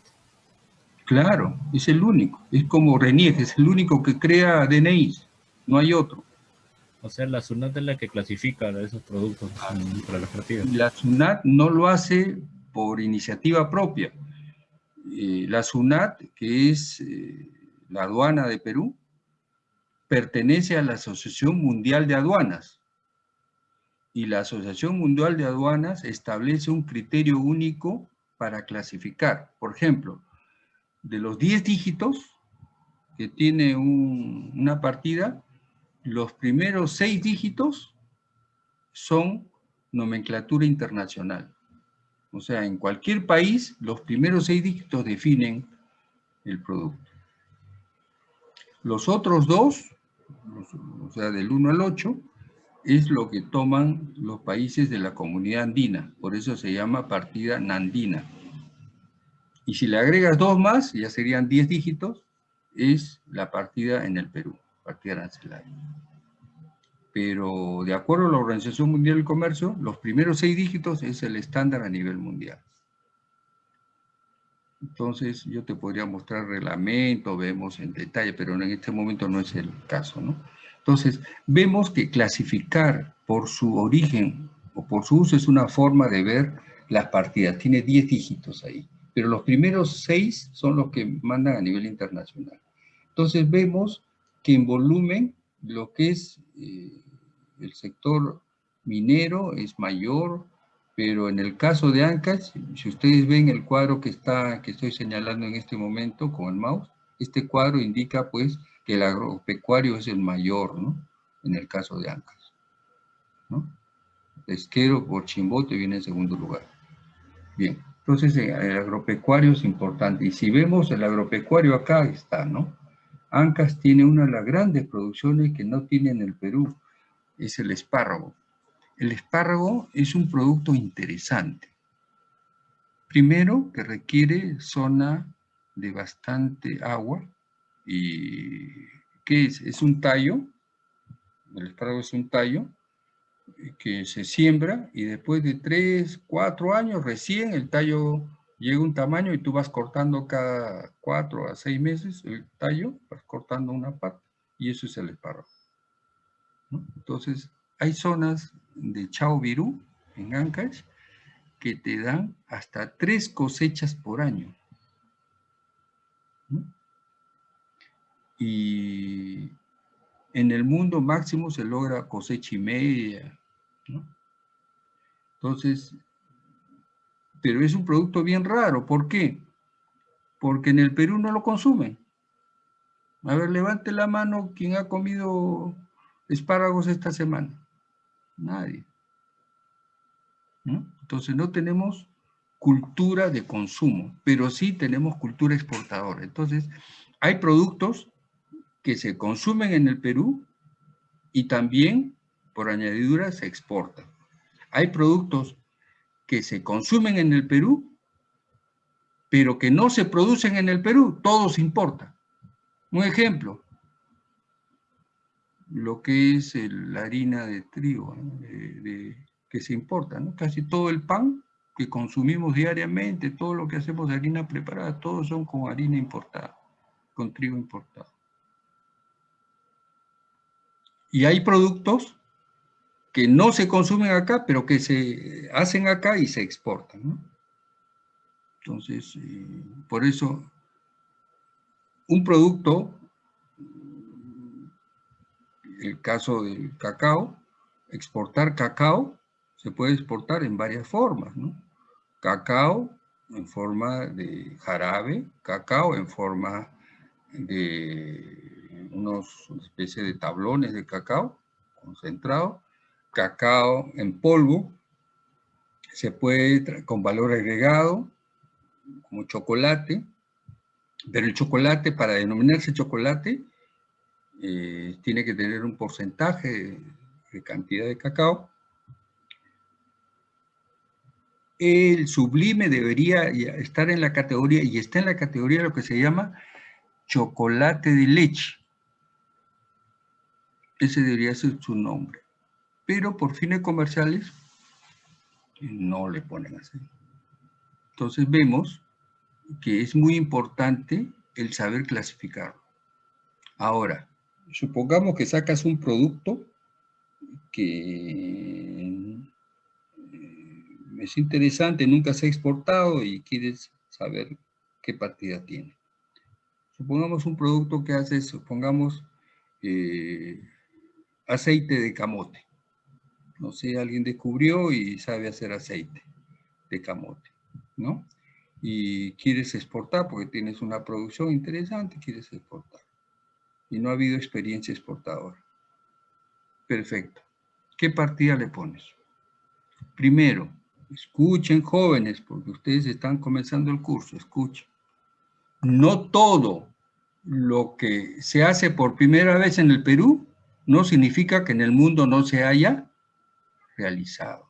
Claro, es el único. Es como RENIEG, es el único que crea DNI. No hay otro. O sea, la SUNAT es la que clasifica esos productos para las partidas. La SUNAT no lo hace por iniciativa propia. Eh, la SUNAT, que es eh, la aduana de Perú, pertenece a la Asociación Mundial de Aduanas. Y la Asociación Mundial de Aduanas establece un criterio único para clasificar. Por ejemplo, de los 10 dígitos que tiene una partida, los primeros 6 dígitos son nomenclatura internacional. O sea, en cualquier país, los primeros 6 dígitos definen el producto. Los otros dos o sea, del 1 al 8, es lo que toman los países de la comunidad andina, por eso se llama partida nandina. Y si le agregas dos más, ya serían 10 dígitos, es la partida en el Perú, partida arancelaria. Pero de acuerdo a la Organización Mundial del Comercio, los primeros seis dígitos es el estándar a nivel mundial. Entonces yo te podría mostrar reglamento, vemos en detalle, pero en este momento no es el caso, ¿no? Entonces, vemos que clasificar por su origen o por su uso es una forma de ver las partidas. Tiene 10 dígitos ahí, pero los primeros 6 son los que mandan a nivel internacional. Entonces vemos que en volumen lo que es eh, el sector minero es mayor, pero en el caso de Ancash, si ustedes ven el cuadro que, está, que estoy señalando en este momento con el mouse, este cuadro indica pues que el agropecuario es el mayor, ¿no? En el caso de Ancash, ¿no? Pesquero por Chimbote viene en segundo lugar. Bien, entonces eh, el agropecuario es importante. Y si vemos el agropecuario acá está, ¿no? Ancas tiene una de las grandes producciones que no tiene en el Perú, es el espárrago. El espárrago es un producto interesante. Primero, que requiere zona de bastante agua. ¿Y qué es? Es un tallo. El espárrago es un tallo que se siembra y después de tres, cuatro años recién el tallo llega un tamaño y tú vas cortando cada cuatro a seis meses el tallo, vas cortando una parte y eso es el espárrago. Entonces, hay zonas de Chao Virú, en Ancash, que te dan hasta tres cosechas por año. Y en el mundo máximo se logra cosecha y media. Entonces, pero es un producto bien raro. ¿Por qué? Porque en el Perú no lo consumen. A ver, levante la mano quien ha comido espárragos esta semana. Nadie. Entonces no tenemos cultura de consumo, pero sí tenemos cultura exportadora. Entonces, hay productos que se consumen en el Perú y también, por añadidura, se exportan. Hay productos que se consumen en el Perú, pero que no se producen en el Perú, todos importan. Un ejemplo, lo que es la harina de trigo que se importa. Casi todo el pan que consumimos diariamente, todo lo que hacemos de harina preparada, todos son con harina importada, con trigo importado. Y hay productos que no se consumen acá, pero que se hacen acá y se exportan. Entonces, eh, por eso, un producto, el caso del cacao, exportar cacao, se puede exportar en varias formas, ¿no? Cacao en forma de jarabe, cacao en forma de unos especie de tablones de cacao concentrado, cacao en polvo, se puede con valor agregado, como chocolate, pero el chocolate, para denominarse chocolate, eh, tiene que tener un porcentaje de cantidad de cacao. El sublime debería estar en la categoría, y está en la categoría lo que se llama chocolate de leche. Ese debería ser su nombre pero por fines comerciales no le ponen así. Entonces vemos que es muy importante el saber clasificarlo. Ahora, supongamos que sacas un producto que eh, es interesante, nunca se ha exportado y quieres saber qué partida tiene. Supongamos un producto que hace, supongamos eh, aceite de camote no sé, alguien descubrió y sabe hacer aceite de camote, ¿no? Y quieres exportar porque tienes una producción interesante, quieres exportar. Y no ha habido experiencia exportadora. Perfecto. ¿Qué partida le pones? Primero, escuchen jóvenes, porque ustedes están comenzando el curso, escuchen. No todo lo que se hace por primera vez en el Perú no significa que en el mundo no se haya realizado.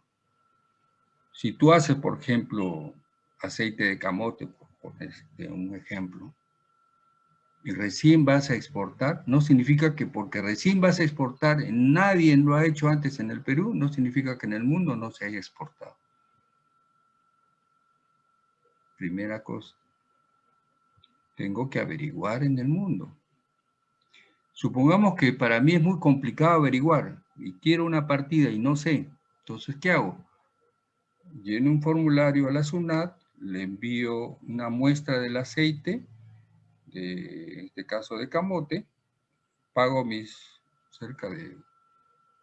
Si tú haces, por ejemplo, aceite de camote, por este, un ejemplo, y recién vas a exportar, no significa que porque recién vas a exportar, nadie lo ha hecho antes en el Perú, no significa que en el mundo no se haya exportado. Primera cosa, tengo que averiguar en el mundo. Supongamos que para mí es muy complicado averiguar y quiero una partida y no sé. Entonces, ¿qué hago? Lleno un formulario a la SUNAT, le envío una muestra del aceite, de este caso de camote, pago mis cerca de,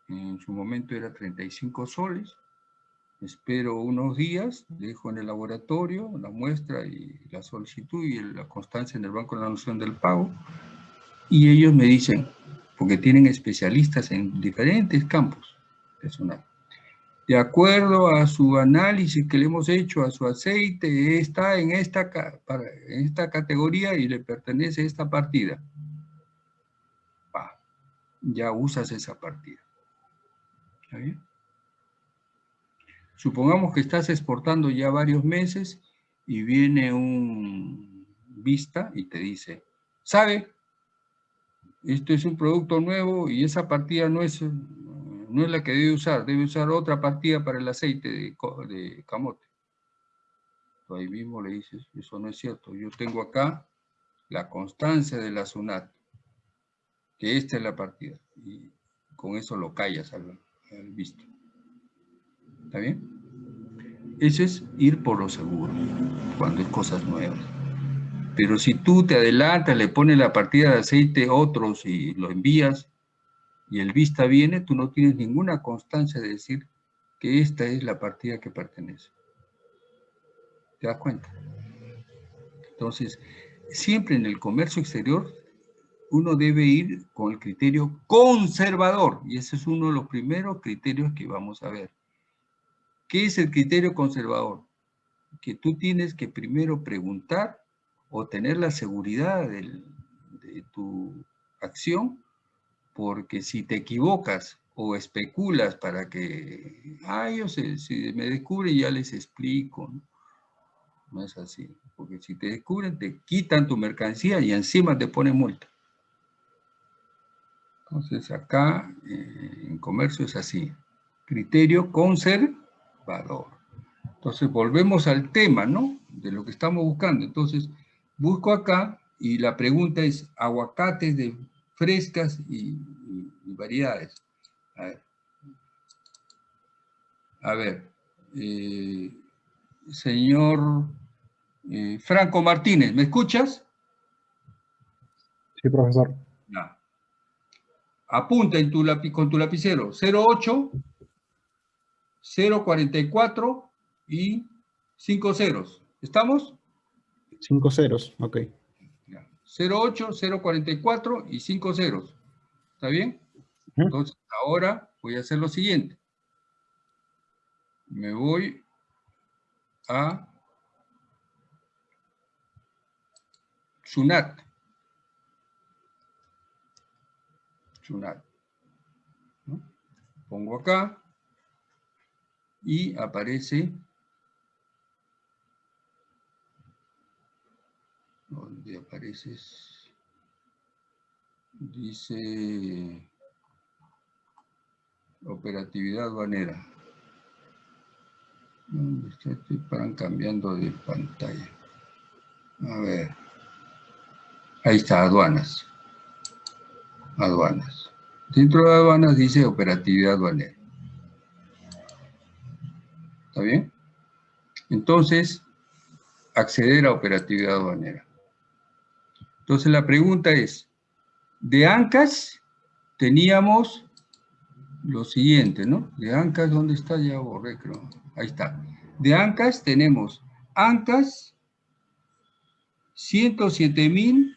en su momento era 35 soles, espero unos días, dejo en el laboratorio la muestra y la solicitud y la constancia en el banco de la noción del pago, y ellos me dicen, porque tienen especialistas en diferentes campos de SUNAT, de acuerdo a su análisis que le hemos hecho a su aceite, está en esta, esta categoría y le pertenece esta partida. ya usas esa partida. ¿Está bien? Supongamos que estás exportando ya varios meses y viene un vista y te dice, ¿sabe? Esto es un producto nuevo y esa partida no es no es la que debe usar, debe usar otra partida para el aceite de, camote. ahí mismo le dices, eso no es cierto, yo tengo acá la constancia de la SUNAT, que esta es la partida, y con eso lo callas al, visto. ¿Está bien? Eso es ir por lo seguro, cuando es cosas nuevas. Pero si tú te adelantas, le pones la partida de aceite a otros y lo envías, y el vista viene, tú no tienes ninguna constancia de decir que esta es la partida que pertenece. ¿Te das cuenta? Entonces, siempre en el comercio exterior uno debe ir con el criterio conservador, y ese es uno de los primeros criterios que vamos a ver. ¿Qué es el criterio conservador? Que tú tienes que primero preguntar o tener la seguridad de tu acción porque si te equivocas o especulas para que, ay, yo sé, si me descubren ya les explico, ¿no? es así, porque si te descubren te quitan tu mercancía y encima te ponen multa. Entonces acá eh, en comercio es así, criterio conservador. Entonces volvemos al tema, ¿no? De lo que estamos buscando. Entonces busco acá y la pregunta es aguacates de frescas y, variedades. A ver. A ver. Eh, señor eh, Franco Martínez, ¿me escuchas? Sí, profesor. Apunta en tu con tu lapicero 08, 044 y 5 ceros. ¿Estamos? 5 ceros, ok. 08, 044 y 5 ceros. ¿Está bien? Entonces, ahora voy a hacer lo siguiente. Me voy a Sunat. Sunat. Pongo acá y aparece donde aparece dice operatividad banera. Estoy para cambiando de pantalla a ver. Ahí está aduanas. Aduanas. Dentro de aduanas dice operatividad banera. ¿Está bien? Entonces, acceder a operatividad aduanera. Entonces la pregunta es, de ANCAS teníamos lo siguiente, ¿no? De ANCAS, ¿dónde está? Ya borré, creo. Ahí está. De ANCAS tenemos ANCAS 107 mil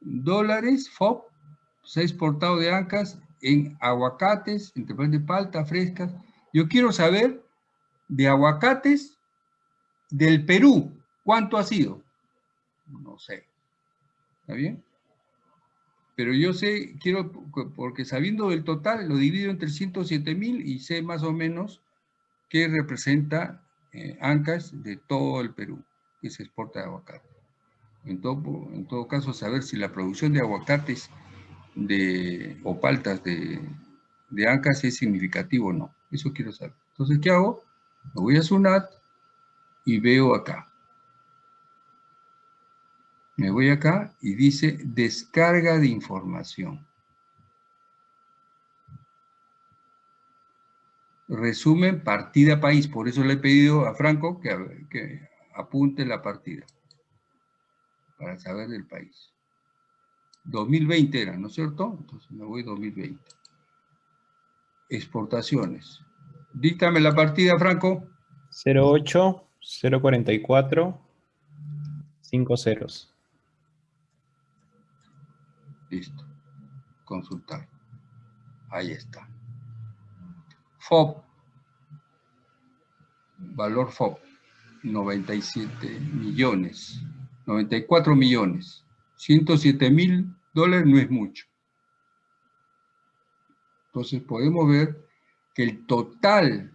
dólares FOB, se ha exportado de ANCAS en aguacates, en de palta, frescas, yo quiero saber de aguacates del Perú, ¿cuánto ha sido? No sé. ¿Está bien? Pero yo sé, quiero, porque sabiendo del total, lo divido entre 107 mil y sé más o menos qué representa eh, ANCAS de todo el Perú que se exporta de aguacate. En todo, en todo caso, saber si la producción de aguacates de, o paltas de, de ANCAS es significativo o no. Eso quiero saber. Entonces, ¿qué hago? Me voy a SUNAT y veo acá. Me voy acá y dice descarga de información. Resumen partida país. Por eso le he pedido a Franco que, apunte la partida. Para saber del país. 2020 era, ¿no es cierto? Entonces me voy 2020 exportaciones. Díctame la partida, Franco. 08, 044, 5 ceros. Listo. Consultar. Ahí está. FOB. Valor FOB. 97 millones. 94 millones. 107 mil dólares no es mucho. Entonces podemos ver que el total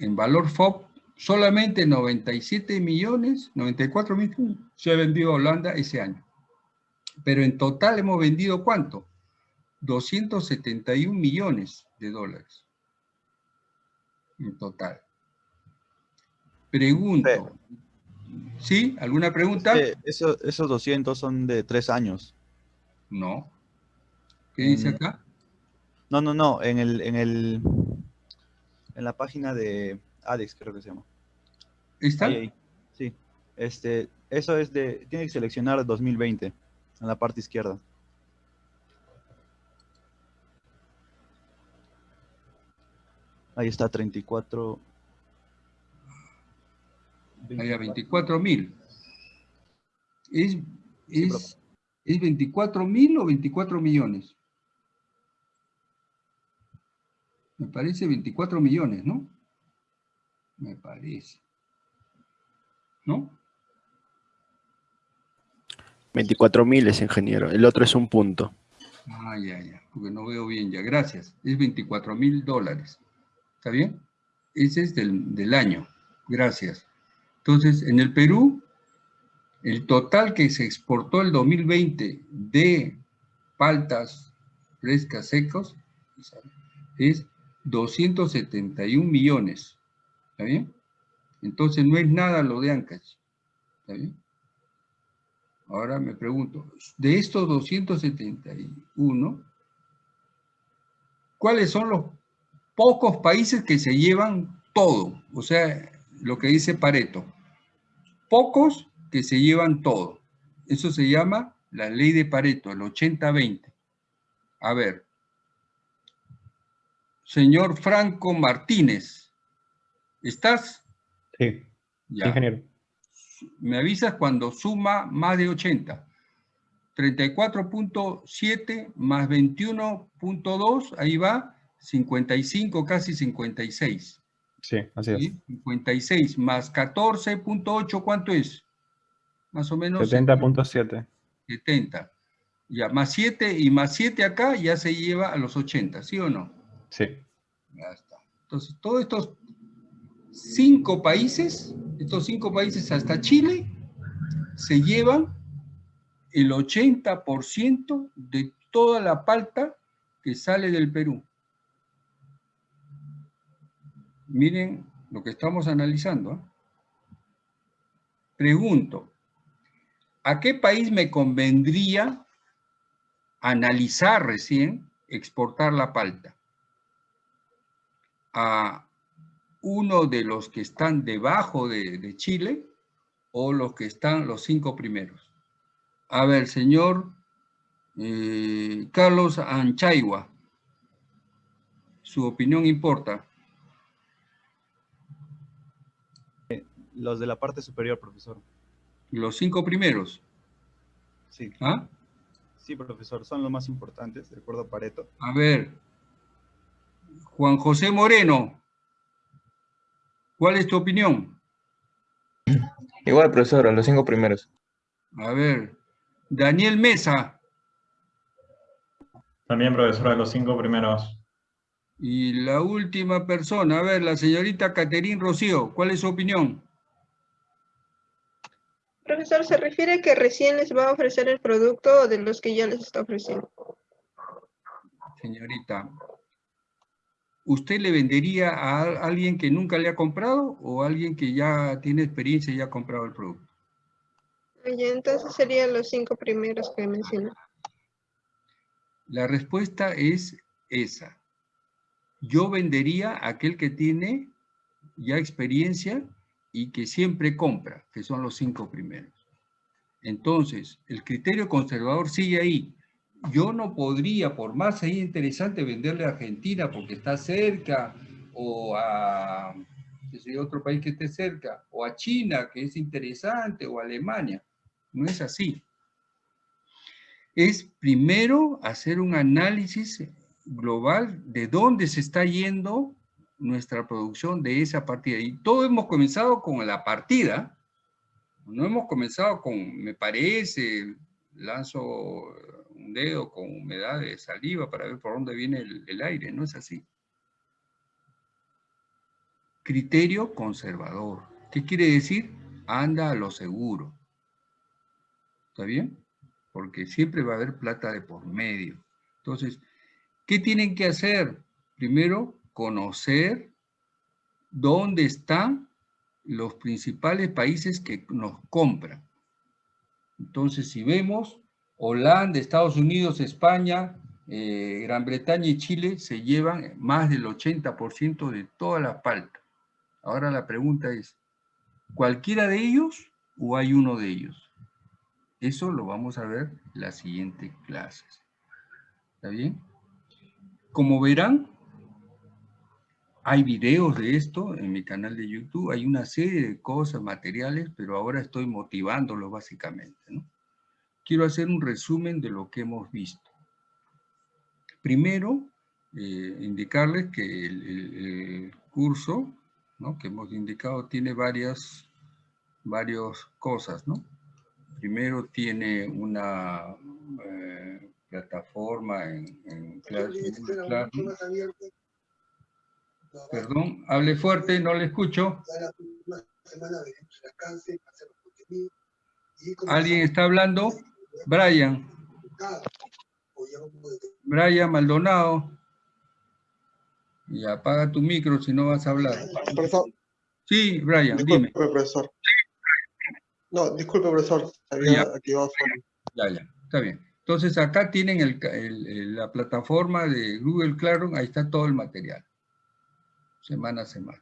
en valor FOB, solamente 97 millones, 94 millones, se ha vendido a Holanda ese año. Pero en total hemos vendido ¿cuánto? 271 millones de dólares. En total. Pregunto. ¿Sí? ¿Alguna pregunta? esos 200 son de tres años. No. ¿Qué dice mm. acá? No, no, no, en el, en el, en la página de Alex creo que se llama. ¿Está? Sí. Este, eso es de, tiene que seleccionar 2020 en la parte izquierda. Ahí está, 34. Ahí a 24 mil. ¿Es, es, ¿Es 24 mil o 24 millones? Me parece 24 millones, ¿no? Me parece. ¿No? 24 miles, ingeniero. El otro es un punto. Ah, ya, ya. Porque no veo bien ya. Gracias. Es 24 mil dólares. ¿Está bien? Ese es del, del año. Gracias. Entonces, en el Perú, el total que se exportó el 2020 de paltas frescas secos es 271 millones. ¿Está bien? Entonces no es nada lo de Ancash. ¿Está bien? Ahora me pregunto, de estos 271, ¿cuáles son los pocos países que se llevan todo? O sea, lo que dice Pareto. Pocos que se llevan todo. Eso se llama la ley de Pareto, el 80-20. A ver. Señor Franco Martínez, ¿estás? Sí, ingeniero. Me avisas cuando suma más de 80. 34.7 más 21.2, ahí va, 55, casi 56. Sí, así es. 56 más 14.8, ¿cuánto es? Más o menos. 70.7. 70. Ya, más 7 y más 7 acá ya se lleva a los 80, ¿sí o no? Sí. Ya está. Entonces, todos estos cinco países, estos cinco países hasta Chile, se llevan el 80% de toda la palta que sale del Perú. Miren lo que estamos analizando. ¿eh? Pregunto, ¿a qué país me convendría analizar recién exportar la palta? ¿A uno de los que están debajo de, Chile o los que están los cinco primeros? A ver, señor eh, Carlos Anchaigua, su opinión importa. Los de la parte superior, profesor. ¿Los cinco primeros? Sí. ¿Ah? Sí, profesor, son los más importantes, de acuerdo a Pareto. A ver, Juan José Moreno, ¿cuál es tu opinión? Igual, profesor, a los cinco primeros. A ver, Daniel Mesa. También, profesor, a los cinco primeros. Y la última persona, a ver, la señorita Caterín Rocío, ¿cuál es su opinión? Profesor, ¿se refiere a que recién les va a ofrecer el producto de los que ya les está ofreciendo? Señorita, ¿usted le vendería a alguien que nunca le ha comprado o a alguien que ya tiene experiencia y ha comprado el producto? Ya, entonces serían los cinco primeros que mencionó. La respuesta es esa. Yo vendería a aquel que tiene ya experiencia y que siempre compra, que son los cinco primeros. Entonces, el criterio conservador sigue ahí. Yo no podría, por más ahí interesante, venderle a Argentina porque está cerca, o a otro país que esté cerca, o a China, que es interesante, o a Alemania. No es así. Es primero hacer un análisis global de dónde se está yendo nuestra producción de esa partida. Y todo hemos comenzado con la partida. No hemos comenzado con, me parece, lanzo dedo con humedad de saliva para ver por dónde viene el aire. No es así. Criterio conservador. ¿Qué quiere decir? Anda a lo seguro. ¿Está bien? Porque siempre va a haber plata de por medio. Entonces, ¿qué tienen que hacer? Primero, conocer dónde están los principales países que nos compran. Entonces, si vemos, Holanda, Estados Unidos, España, eh, Gran Bretaña y Chile se llevan más del 80% de toda la palta. Ahora la pregunta es, ¿cualquiera de ellos o hay uno de ellos? Eso lo vamos a ver en las siguientes clases. ¿Está bien? Como verán, hay videos de esto en mi canal de YouTube, hay una serie de cosas, materiales, pero ahora estoy motivándolo básicamente. Quiero hacer un resumen de lo que hemos visto. Primero, eh, indicarles que el, curso que hemos indicado tiene varias, varias cosas. ¿no? Primero tiene una eh, plataforma en, en Perdón, hable fuerte, no le escucho. ¿Alguien está hablando? Brian. Brian Maldonado. Y apaga tu micro si no vas a hablar. Sí, Brian, disculpe, dime. profesor. No, disculpe, profesor. Había activado su... Ya, ya, está bien. Entonces acá tienen el, el, la plataforma de Google Classroom, ahí está todo el material, semana a semana.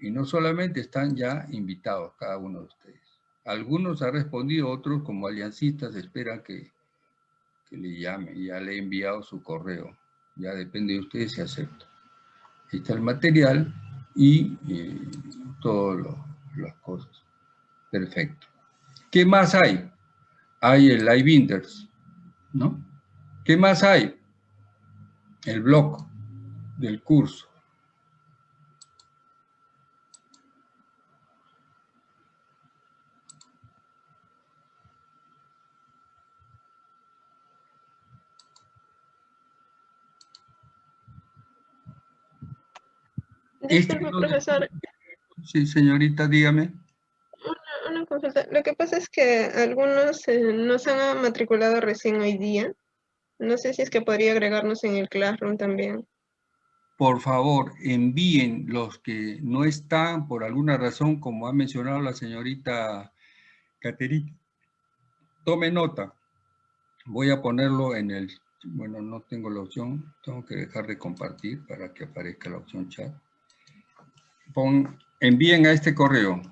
Y no solamente están ya invitados cada uno de ustedes. Algunos han respondido, otros como aliancistas esperan que, le llame. Ya le he enviado su correo. Ya depende de ustedes si acepta. Ahí está el material y eh, todas las cosas. Perfecto. ¿Qué más hay? Hay el Live ¿no? ¿Qué más hay? El blog del curso. Disculpe, profesor. Sí, señorita, dígame. Una, una, consulta. Lo que pasa es que algunos eh, nos han matriculado recién hoy día. No sé si es que podría agregarnos en el Classroom también. Por favor, envíen los que no están por alguna razón, como ha mencionado la señorita Caterina. Tome nota. Voy a ponerlo en el... Bueno, no tengo la opción. Tengo que dejar de compartir para que aparezca la opción chat envíen a este correo.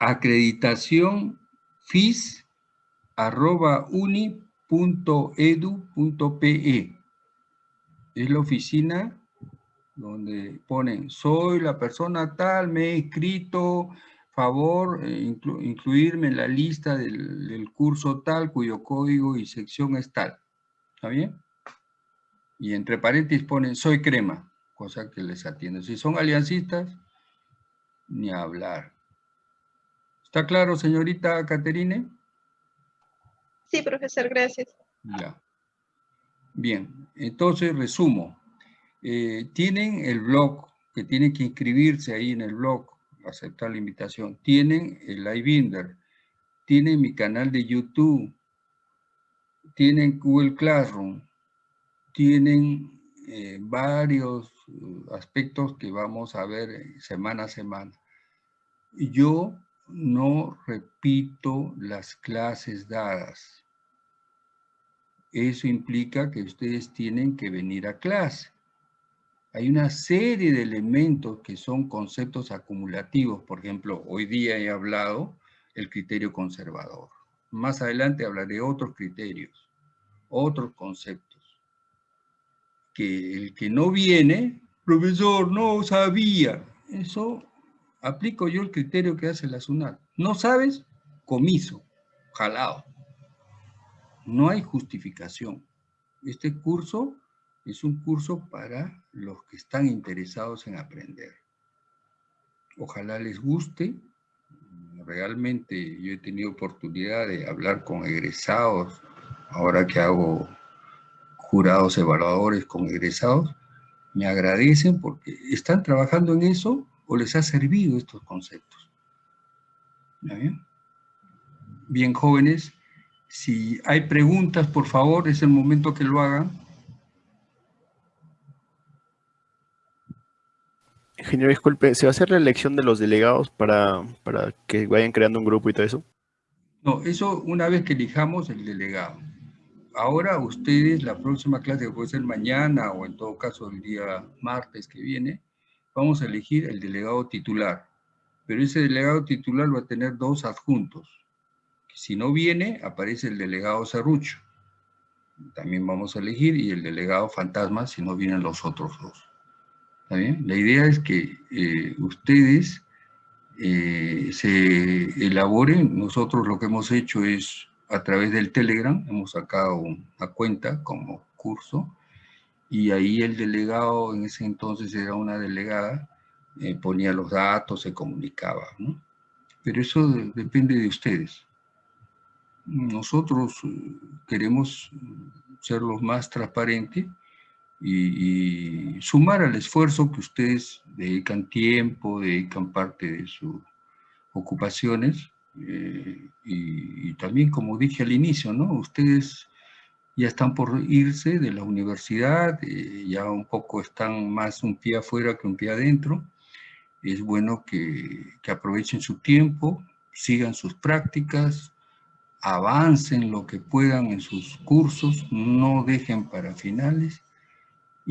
acreditación fis arroba uni.edu.pe es la oficina donde ponen, soy la persona tal, me he escrito, favor, eh, incluirme en la lista del, curso tal, cuyo código y sección es tal. ¿Está bien? Y entre paréntesis ponen, soy crema, cosa que les atiende. Si son aliancistas, ni hablar. ¿Está claro, señorita Caterine? Sí, profesor, gracias. Ya. Bien, entonces resumo. Eh, tienen el blog, que tienen que inscribirse ahí en el blog, aceptar la invitación. Tienen el iBinder, tienen mi canal de YouTube, tienen Google Classroom, tienen eh, varios uh, aspectos que vamos a ver eh, semana a semana. Yo no repito las clases dadas. Eso implica que ustedes tienen que venir a clase hay una serie de elementos que son conceptos acumulativos. Por ejemplo, hoy día he hablado el criterio conservador. Más adelante hablaré otros criterios, otros conceptos. Que el que no viene, profesor, no sabía. Eso aplico yo el criterio que hace la SUNAT. No sabes, comiso, jalado. No hay justificación. Este curso es un curso para los que están interesados en aprender. Ojalá les guste. Realmente yo he tenido oportunidad de hablar con egresados, ahora que hago jurados evaluadores con egresados, me agradecen porque están trabajando en eso o les ha servido estos conceptos. bien? bien, jóvenes, si hay preguntas, por favor, es el momento que lo hagan. Ingeniero, disculpe, ¿se va a hacer la elección de los delegados para, para que vayan creando un grupo y todo eso? No, eso una vez que elijamos el delegado. Ahora ustedes, la próxima clase que puede ser mañana o en todo caso el día martes que viene, vamos a elegir el delegado titular. Pero ese delegado titular va a tener dos adjuntos. Si no viene, aparece el delegado serrucho. También vamos a elegir y el delegado fantasma si no vienen los otros dos. La idea es que eh, ustedes eh, se elaboren. Nosotros lo que hemos hecho es, a través del Telegram, hemos sacado una cuenta como curso, y ahí el delegado, en ese entonces era una delegada, eh, ponía los datos, se comunicaba, ¿no? Pero eso depende de ustedes. Nosotros queremos ser los más transparentes y, sumar al esfuerzo que ustedes dedican tiempo, dedican parte de sus ocupaciones, eh, y, también, como dije al inicio, ¿no? Ustedes ya están por irse de la universidad, eh, ya un poco están más un pie afuera que un pie adentro. Es bueno que, que aprovechen su tiempo, sigan sus prácticas, avancen lo que puedan en sus cursos, no dejen para finales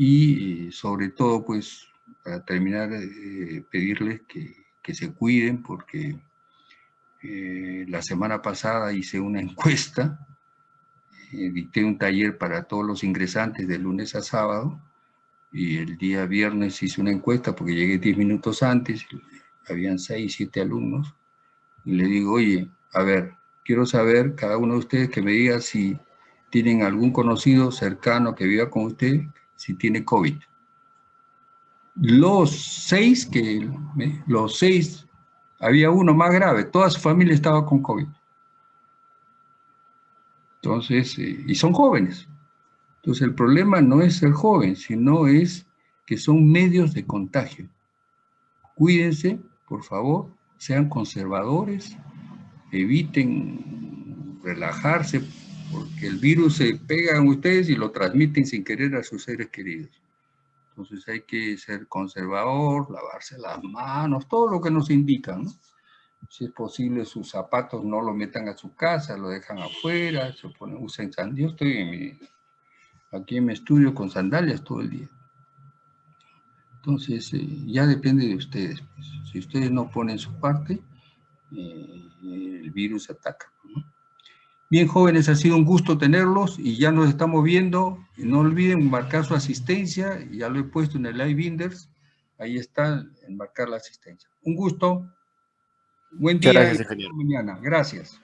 y eh, sobre todo, pues, para terminar, eh, pedirles que, que, se cuiden porque eh, la semana pasada hice una encuesta, dicté un taller para todos los ingresantes de lunes a sábado y el día viernes hice una encuesta porque llegué 10 minutos antes, habían 6, 7 alumnos, y le digo, oye, a ver, quiero saber, cada uno de ustedes que me diga si tienen algún conocido cercano que viva con usted, si tiene COVID. Los seis que, los seis, había uno más grave, toda su familia estaba con COVID. Entonces, eh, y son jóvenes. Entonces el problema no es ser joven, sino es que son medios de contagio. Cuídense, por favor, sean conservadores, eviten relajarse, porque el virus se pega en ustedes y lo transmiten sin querer a sus seres queridos. Entonces hay que ser conservador, lavarse las manos, todo lo que nos indican, ¿no? Si es posible, sus zapatos no lo metan a su casa, lo dejan afuera, se ponen, usen sandalias. Yo estoy aquí en mi estudio con sandalias todo el día. Entonces, eh, ya depende de ustedes. Pues. Si ustedes no ponen su parte, eh, el virus ataca. Bien, jóvenes, ha sido un gusto tenerlos y ya nos estamos viendo. No olviden marcar su asistencia, ya lo he puesto en el Live Binders. Ahí está, en marcar la asistencia. Un gusto. Buen día. Gracias, mañana. Gracias.